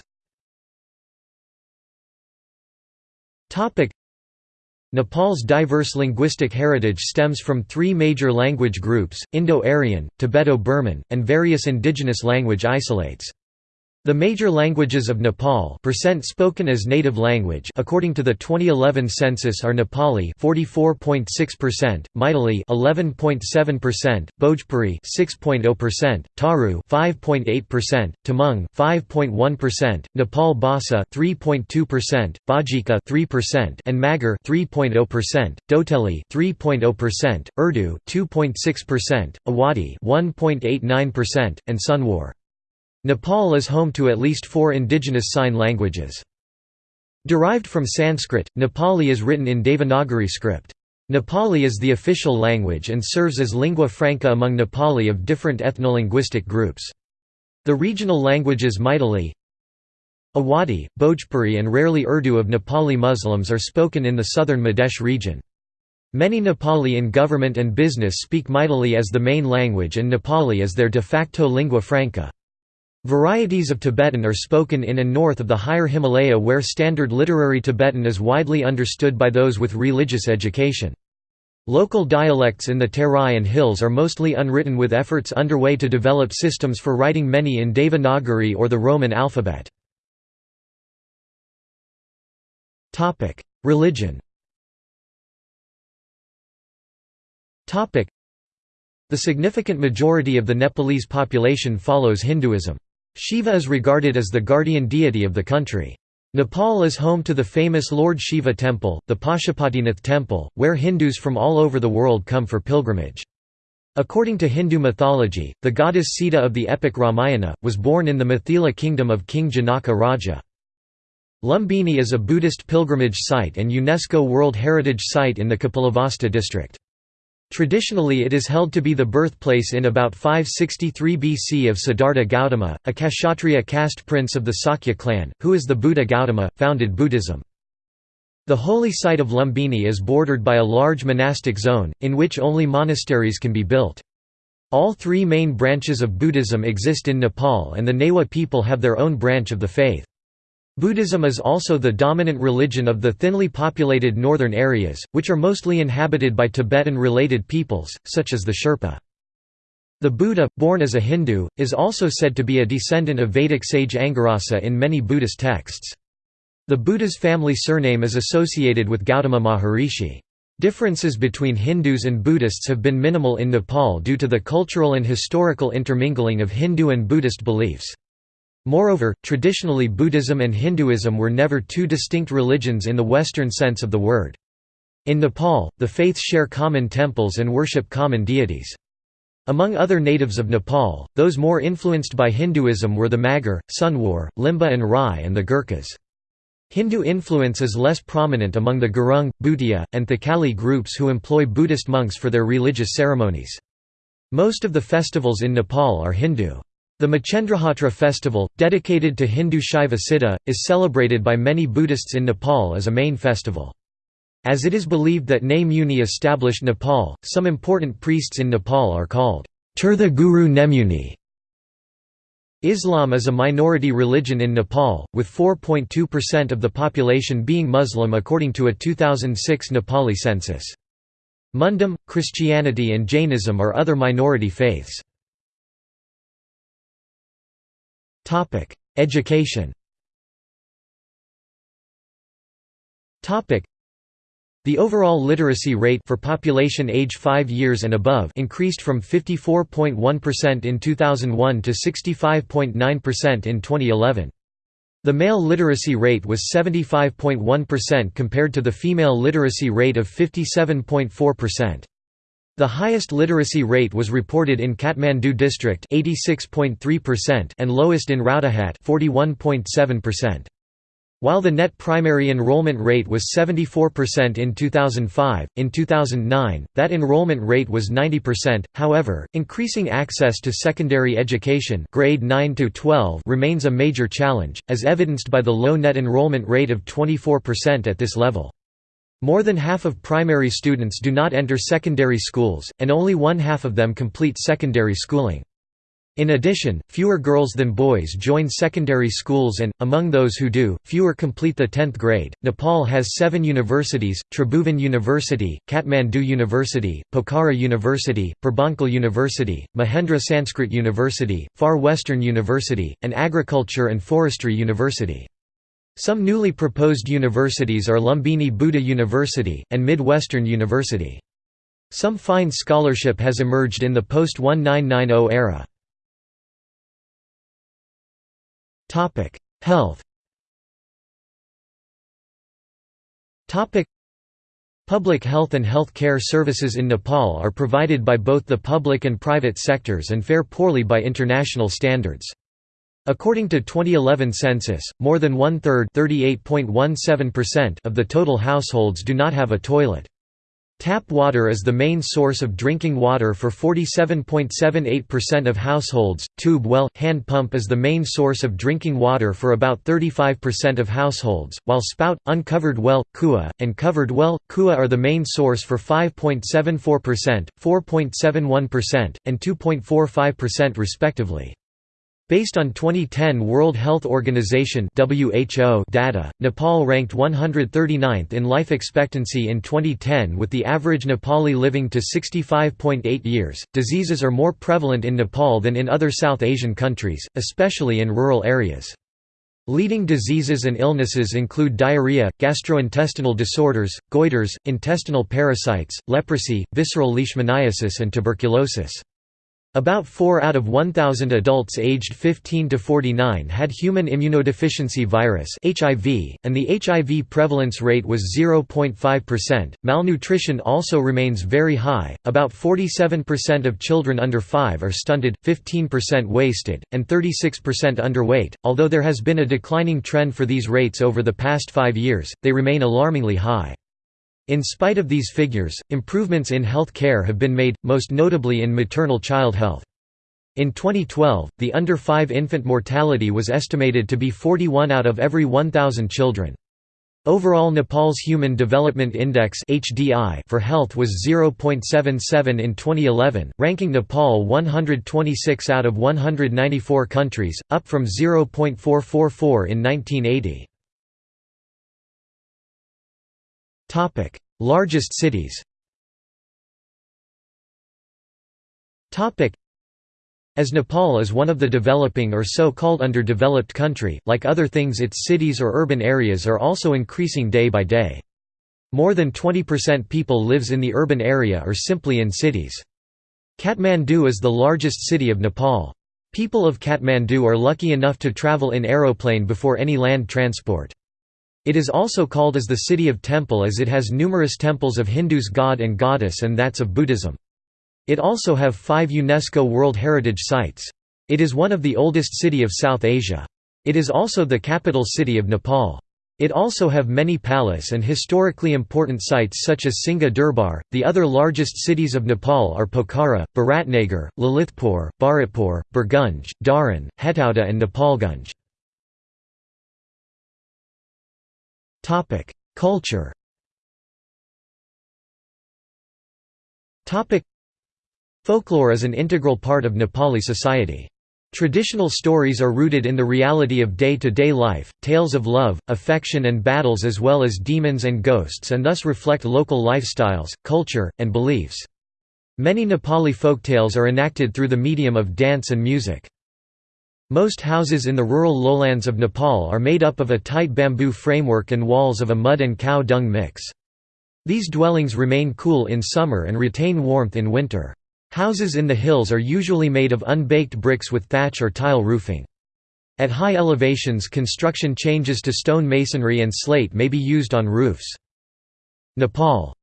Nepal's diverse linguistic heritage stems from three major language groups, Indo-Aryan, Tibeto-Burman, and various indigenous language isolates. The major languages of Nepal percent spoken as native language according to the 2011 census are Nepali 44.6%, Maithili 11.7%, Bhojpuri 6.0%, Tharu 5.8%, Tamang 5.1%, Nepal Bhasa 3.2%, Bajika 3% and Magar 3.0%, Doteli 3.0%, Urdu 2.6%, Awadhi 1.89%, and Sunwar Nepal is home to at least four indigenous sign languages. Derived from Sanskrit, Nepali is written in Devanagari script. Nepali is the official language and serves as lingua franca among Nepali of different ethnolinguistic groups. The regional languages Maithili, Awadhi, Bhojpuri and rarely Urdu of Nepali Muslims are spoken in the southern Madesh region. Many Nepali in government and business speak Maithili as the main language and Nepali as their de facto lingua franca. Varieties of Tibetan are spoken in and north of the higher Himalaya where standard literary Tibetan is widely understood by those with religious education. Local dialects in the Terai and hills are mostly unwritten with efforts underway to develop systems for writing many in Devanagari or the Roman alphabet. Religion The significant majority of the Nepalese population follows Hinduism. Shiva is regarded as the guardian deity of the country. Nepal is home to the famous Lord Shiva temple, the Pashupatinath temple, where Hindus from all over the world come for pilgrimage. According to Hindu mythology, the goddess Sita of the epic Ramayana, was born in the Mithila kingdom of King Janaka Raja. Lumbini is a Buddhist pilgrimage site and UNESCO World Heritage Site in the Kapilavastu district. Traditionally it is held to be the birthplace in about 563 BC of Siddhartha Gautama, a Kshatriya caste prince of the Sakya clan, who is the Buddha Gautama, founded Buddhism. The holy site of Lumbini is bordered by a large monastic zone, in which only monasteries can be built. All three main branches of Buddhism exist in Nepal and the Newa people have their own branch of the faith. Buddhism is also the dominant religion of the thinly populated northern areas, which are mostly inhabited by Tibetan-related peoples, such as the Sherpa. The Buddha, born as a Hindu, is also said to be a descendant of Vedic sage Angirasa in many Buddhist texts. The Buddha's family surname is associated with Gautama Maharishi. Differences between Hindus and Buddhists have been minimal in Nepal due to the cultural and historical intermingling of Hindu and Buddhist beliefs. Moreover, traditionally Buddhism and Hinduism were never two distinct religions in the Western sense of the word. In Nepal, the faiths share common temples and worship common deities. Among other natives of Nepal, those more influenced by Hinduism were the Magar, Sunwar, Limbu and Rai and the Gurkhas. Hindu influence is less prominent among the Gurung, Bhutia, and Thakali groups who employ Buddhist monks for their religious ceremonies. Most of the festivals in Nepal are Hindu. The Machendrahatra festival, dedicated to Hindu Shaiva Siddha, is celebrated by many Buddhists in Nepal as a main festival. As it is believed that Ne Muni established Nepal, some important priests in Nepal are called Tirtha Guru Nemuni. Islam is a minority religion in Nepal, with 4.2% of the population being Muslim according to a 2006 Nepali census. Mundhum, Christianity and Jainism are other minority faiths. Topic: Education. Topic: The overall literacy rate for population age 5 years and above increased from 54.1% in 2001 to 65.9% in 2011. The male literacy rate was 75.1% compared to the female literacy rate of 57.4%. The highest literacy rate was reported in Kathmandu district 86.3% and lowest in Rautahat 41.7%. While the net primary enrollment rate was 74% in 2005, in 2009, that enrollment rate was 90%. However, increasing access to secondary education grade 9 to 12 remains a major challenge, as evidenced by the low net enrollment rate of 24% at this level. More than half of primary students do not enter secondary schools, and only one half of them complete secondary schooling. In addition, fewer girls than boys join secondary schools and, among those who do, fewer complete the 10th grade. Nepal has seven universities Tribhuvan University, Kathmandu University, Pokhara University, Purbanchal University, Mahendra Sanskrit University, Far Western University, and Agriculture and Forestry University. Some newly proposed universities are Lumbini Buddha University, and Mid-Western University. Some fine scholarship has emerged in the post-1990 era. Health Public health and health care services in Nepal are provided by both the public and private sectors and fare poorly by international standards. According to 2011 census, more than one-third of the total households do not have a toilet. Tap water is the main source of drinking water for 47.78% of households, tube well hand pump is the main source of drinking water for about 35% of households, while spout, uncovered well, kua, and covered well, kua are the main source for 5.74%, 4.71%, and 2.45% respectively. Based on 2010 World Health Organization (WHO) data, Nepal ranked 139th in life expectancy in 2010 with the average Nepali living to 65.8 years. Diseases are more prevalent in Nepal than in other South Asian countries, especially in rural areas. Leading diseases and illnesses include diarrhea, gastrointestinal disorders, goiters, intestinal parasites, leprosy, visceral leishmaniasis and tuberculosis. About 4 out of 1,000 adults aged 15 to 49 had human immunodeficiency virus (HIV), and the HIV prevalence rate was 0.5%. Malnutrition also remains very high. About 47% of children under 5 are stunted, 15% wasted, and 36% underweight. Although there has been a declining trend for these rates over the past 5 years, they remain alarmingly high. In spite of these figures, improvements in health care have been made, most notably in maternal child health. In 2012, the under 5 infant mortality was estimated to be 41 out of every 1,000 children. Overall Nepal's Human Development Index for health was 0.77 in 2011, ranking Nepal 126 out of 194 countries, up from 0.444 in 1980. Topic: Largest cities. Topic: As Nepal is one of the developing or so-called underdeveloped country, like other things its cities or urban areas are also increasing day by day. More than 20% people lives in the urban area or simply in cities. Kathmandu is the largest city of Nepal. People of Kathmandu are lucky enough to travel in aeroplane before any land transport. It is also called as the City of Temple as it has numerous temples of Hindus god and goddess and that's of Buddhism. It also have five UNESCO World Heritage Sites. It is one of the oldest city of South Asia. It is also the capital city of Nepal. It also have many palace and historically important sites such as Singha Durbar. The other largest cities of Nepal are Pokhara, Biratnagar, Lalitpur, Bharatpur, Birgunj, Dharan, Hetauda and Nepalgunj. Culture. Topic: Folklore is an integral part of Nepali society. Traditional stories are rooted in the reality of day-to-day -day life, tales of love, affection and battles as well as demons and ghosts and thus reflect local lifestyles, culture, and beliefs. Many Nepali folktales are enacted through the medium of dance and music. Most houses in the rural lowlands of Nepal are made up of a tight bamboo framework and walls of a mud and cow dung mix. These dwellings remain cool in summer and retain warmth in winter. Houses in the hills are usually made of unbaked bricks with thatch or tile roofing. At high elevations construction changes to stone masonry and slate may be used on roofs. Nepal's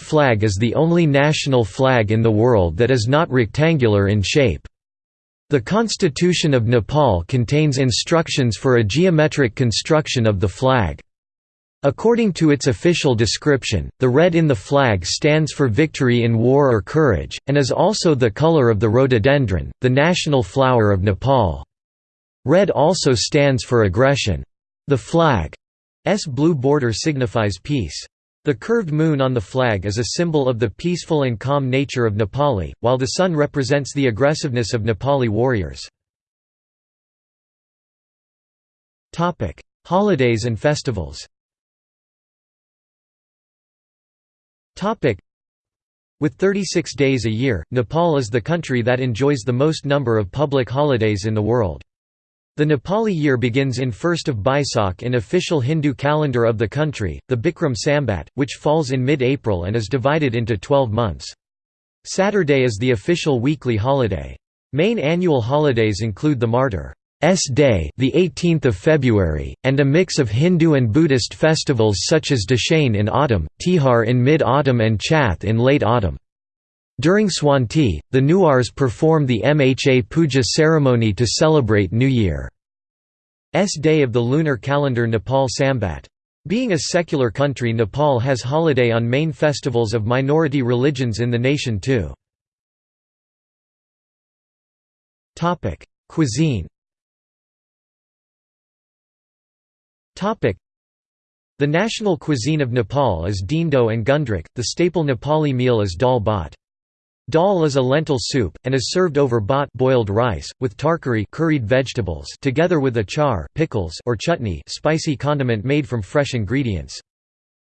flag is the only national flag in the world that is not rectangular in shape. The Constitution of Nepal contains instructions for a geometric construction of the flag. According to its official description, the red in the flag stands for victory in war or courage, and is also the color of the rhododendron, the national flower of Nepal. Red also stands for aggression. The flag's blue border signifies peace. The curved moon on the flag is a symbol of the peaceful and calm nature of Nepali, while the sun represents the aggressiveness of Nepali warriors. Holidays and festivals With 36 days a year, Nepal is the country that enjoys the most number of public holidays in the world. The Nepali year begins in 1st of Baisakh in official Hindu calendar of the country, the Bikram Sambat, which falls in mid-April and is divided into 12 months. Saturday is the official weekly holiday. Main annual holidays include the Martyrs' Day, the 18th of February, and a mix of Hindu and Buddhist festivals such as Dashain in autumn, Tihar in mid-autumn and Chath in late autumn. During Swanti, the Newars perform the Mha Puja ceremony to celebrate New Year's day of the lunar calendar Nepal Sambat. Being a secular country Nepal has holiday on main festivals of minority religions in the nation too. Cuisine The national cuisine of Nepal is dhindo and gundruk, the staple Nepali meal is dal bhat. Dal is a lentil soup, and is served over bhat boiled rice, with tarkari curried vegetables together with achar pickles or chutney spicy condiment made from fresh ingredients.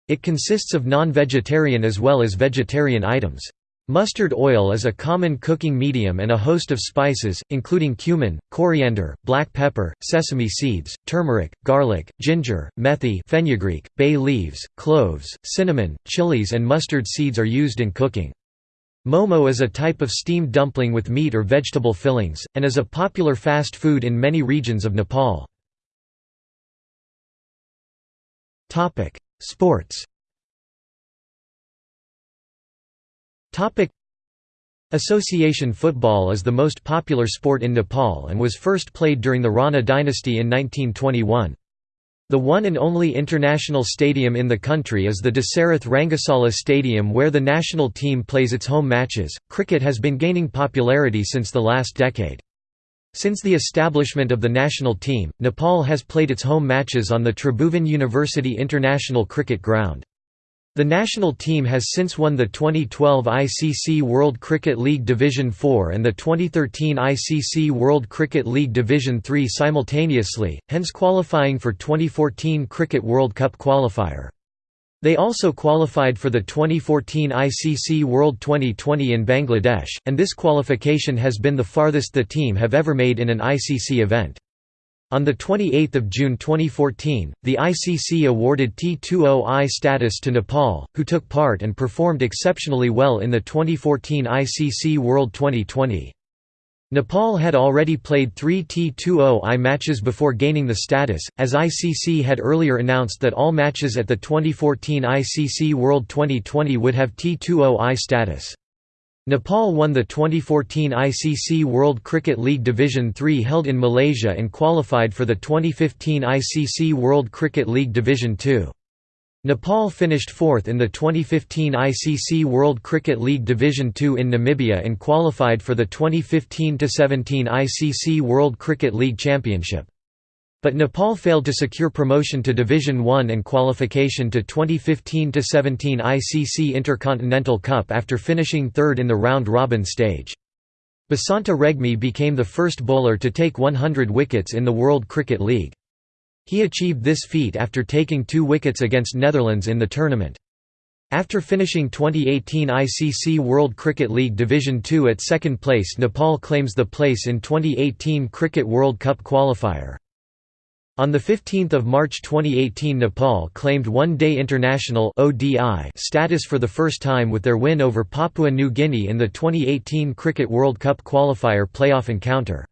It consists of non-vegetarian as well as vegetarian items. Mustard oil is a common cooking medium and a host of spices, including cumin, coriander, black pepper, sesame seeds, turmeric, garlic, ginger, methi fenugreek, bay leaves, cloves, cinnamon, chilies and mustard seeds are used in cooking. Momo is a type of steamed dumpling with meat or vegetable fillings, and is a popular fast food in many regions of Nepal. Sports Association football is the most popular sport in Nepal and was first played during the Rana dynasty in 1921. The one and only international stadium in the country is the Dasarath Rangasala Stadium where the national team plays its home matches. Cricket has been gaining popularity since the last decade. Since the establishment of the national team, Nepal has played its home matches on the Tribhuvan University International Cricket Ground. The national team has since won the 2012 ICC World Cricket League Division 4 and the 2013 ICC World Cricket League Division 3 simultaneously, hence qualifying for 2014 Cricket World Cup qualifier. They also qualified for the 2014 ICC World 2020 in Bangladesh, and this qualification has been the farthest the team have ever made in an ICC event. On 28 June 2014, the ICC awarded T20I status to Nepal, who took part and performed exceptionally well in the 2014 ICC World 2020. Nepal had already played three T20I matches before gaining the status, as ICC had earlier announced that all matches at the 2014 ICC World 2020 would have T20I status. Nepal won the 2014 ICC World Cricket League Division 3 held in Malaysia and qualified for the 2015 ICC World Cricket League Division 2. Nepal finished fourth in the 2015 ICC World Cricket League Division 2 in Namibia and qualified for the 2015–17 ICC World Cricket League Championship. But Nepal failed to secure promotion to Division 1 and qualification to 2015–17 ICC Intercontinental Cup after finishing third in the round-robin stage. Basanta Regmi became the first bowler to take 100 wickets in the World Cricket League. He achieved this feat after taking two wickets against Netherlands in the tournament. After finishing 2018 ICC World Cricket League Division 2 at second place Nepal claims the place in 2018 Cricket World Cup qualifier. On 15 March 2018 Nepal claimed One-Day International status for the first time with their win over Papua New Guinea in the 2018 Cricket World Cup qualifier playoff encounter.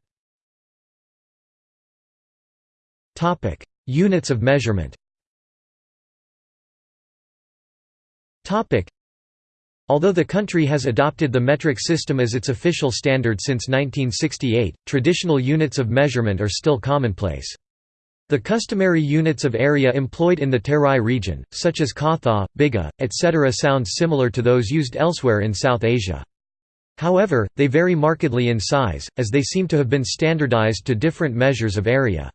Units of measurement Although the country has adopted the metric system as its official standard since 1968, traditional units of measurement are still commonplace. The customary units of area employed in the Terai region, such as Katha, Bigha, etc. sound similar to those used elsewhere in South Asia. However, they vary markedly in size, as they seem to have been standardized to different measures of area.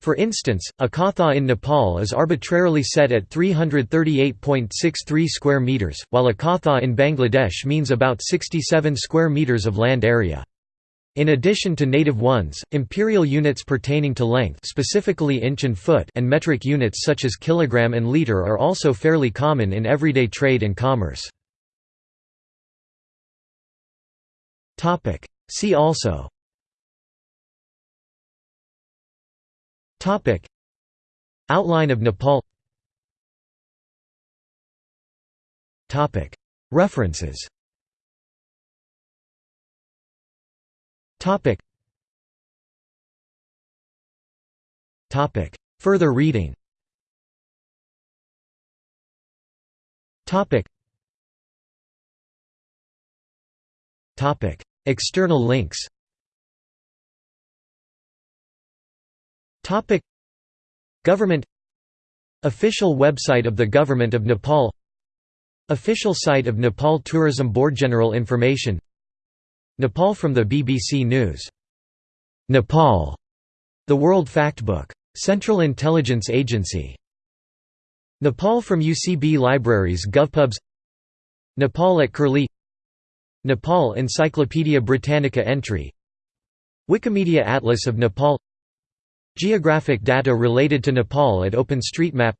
For instance, a katha in Nepal is arbitrarily set at 338.63 square meters, while a katha in Bangladesh means about 67 square meters of land area. In addition to native ones, imperial units pertaining to length specifically inch and foot and metric units such as kilogram and liter are also fairly common in everyday trade and commerce. See also. Outline of Nepal. References Topic. Topic. Further reading. Topic. Topic. External links. Topic. Government Official website of the Government of Nepal Official site of Nepal Tourism Board General information Nepal from the BBC News. Nepal. The World Factbook. Central Intelligence Agency. Nepal from UCB Libraries GovPubs Nepal at Curlie Nepal Encyclopaedia Britannica entry Wikimedia Atlas of Nepal Geographic data related to Nepal at OpenStreetMap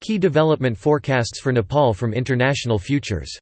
Key development forecasts for Nepal from International Futures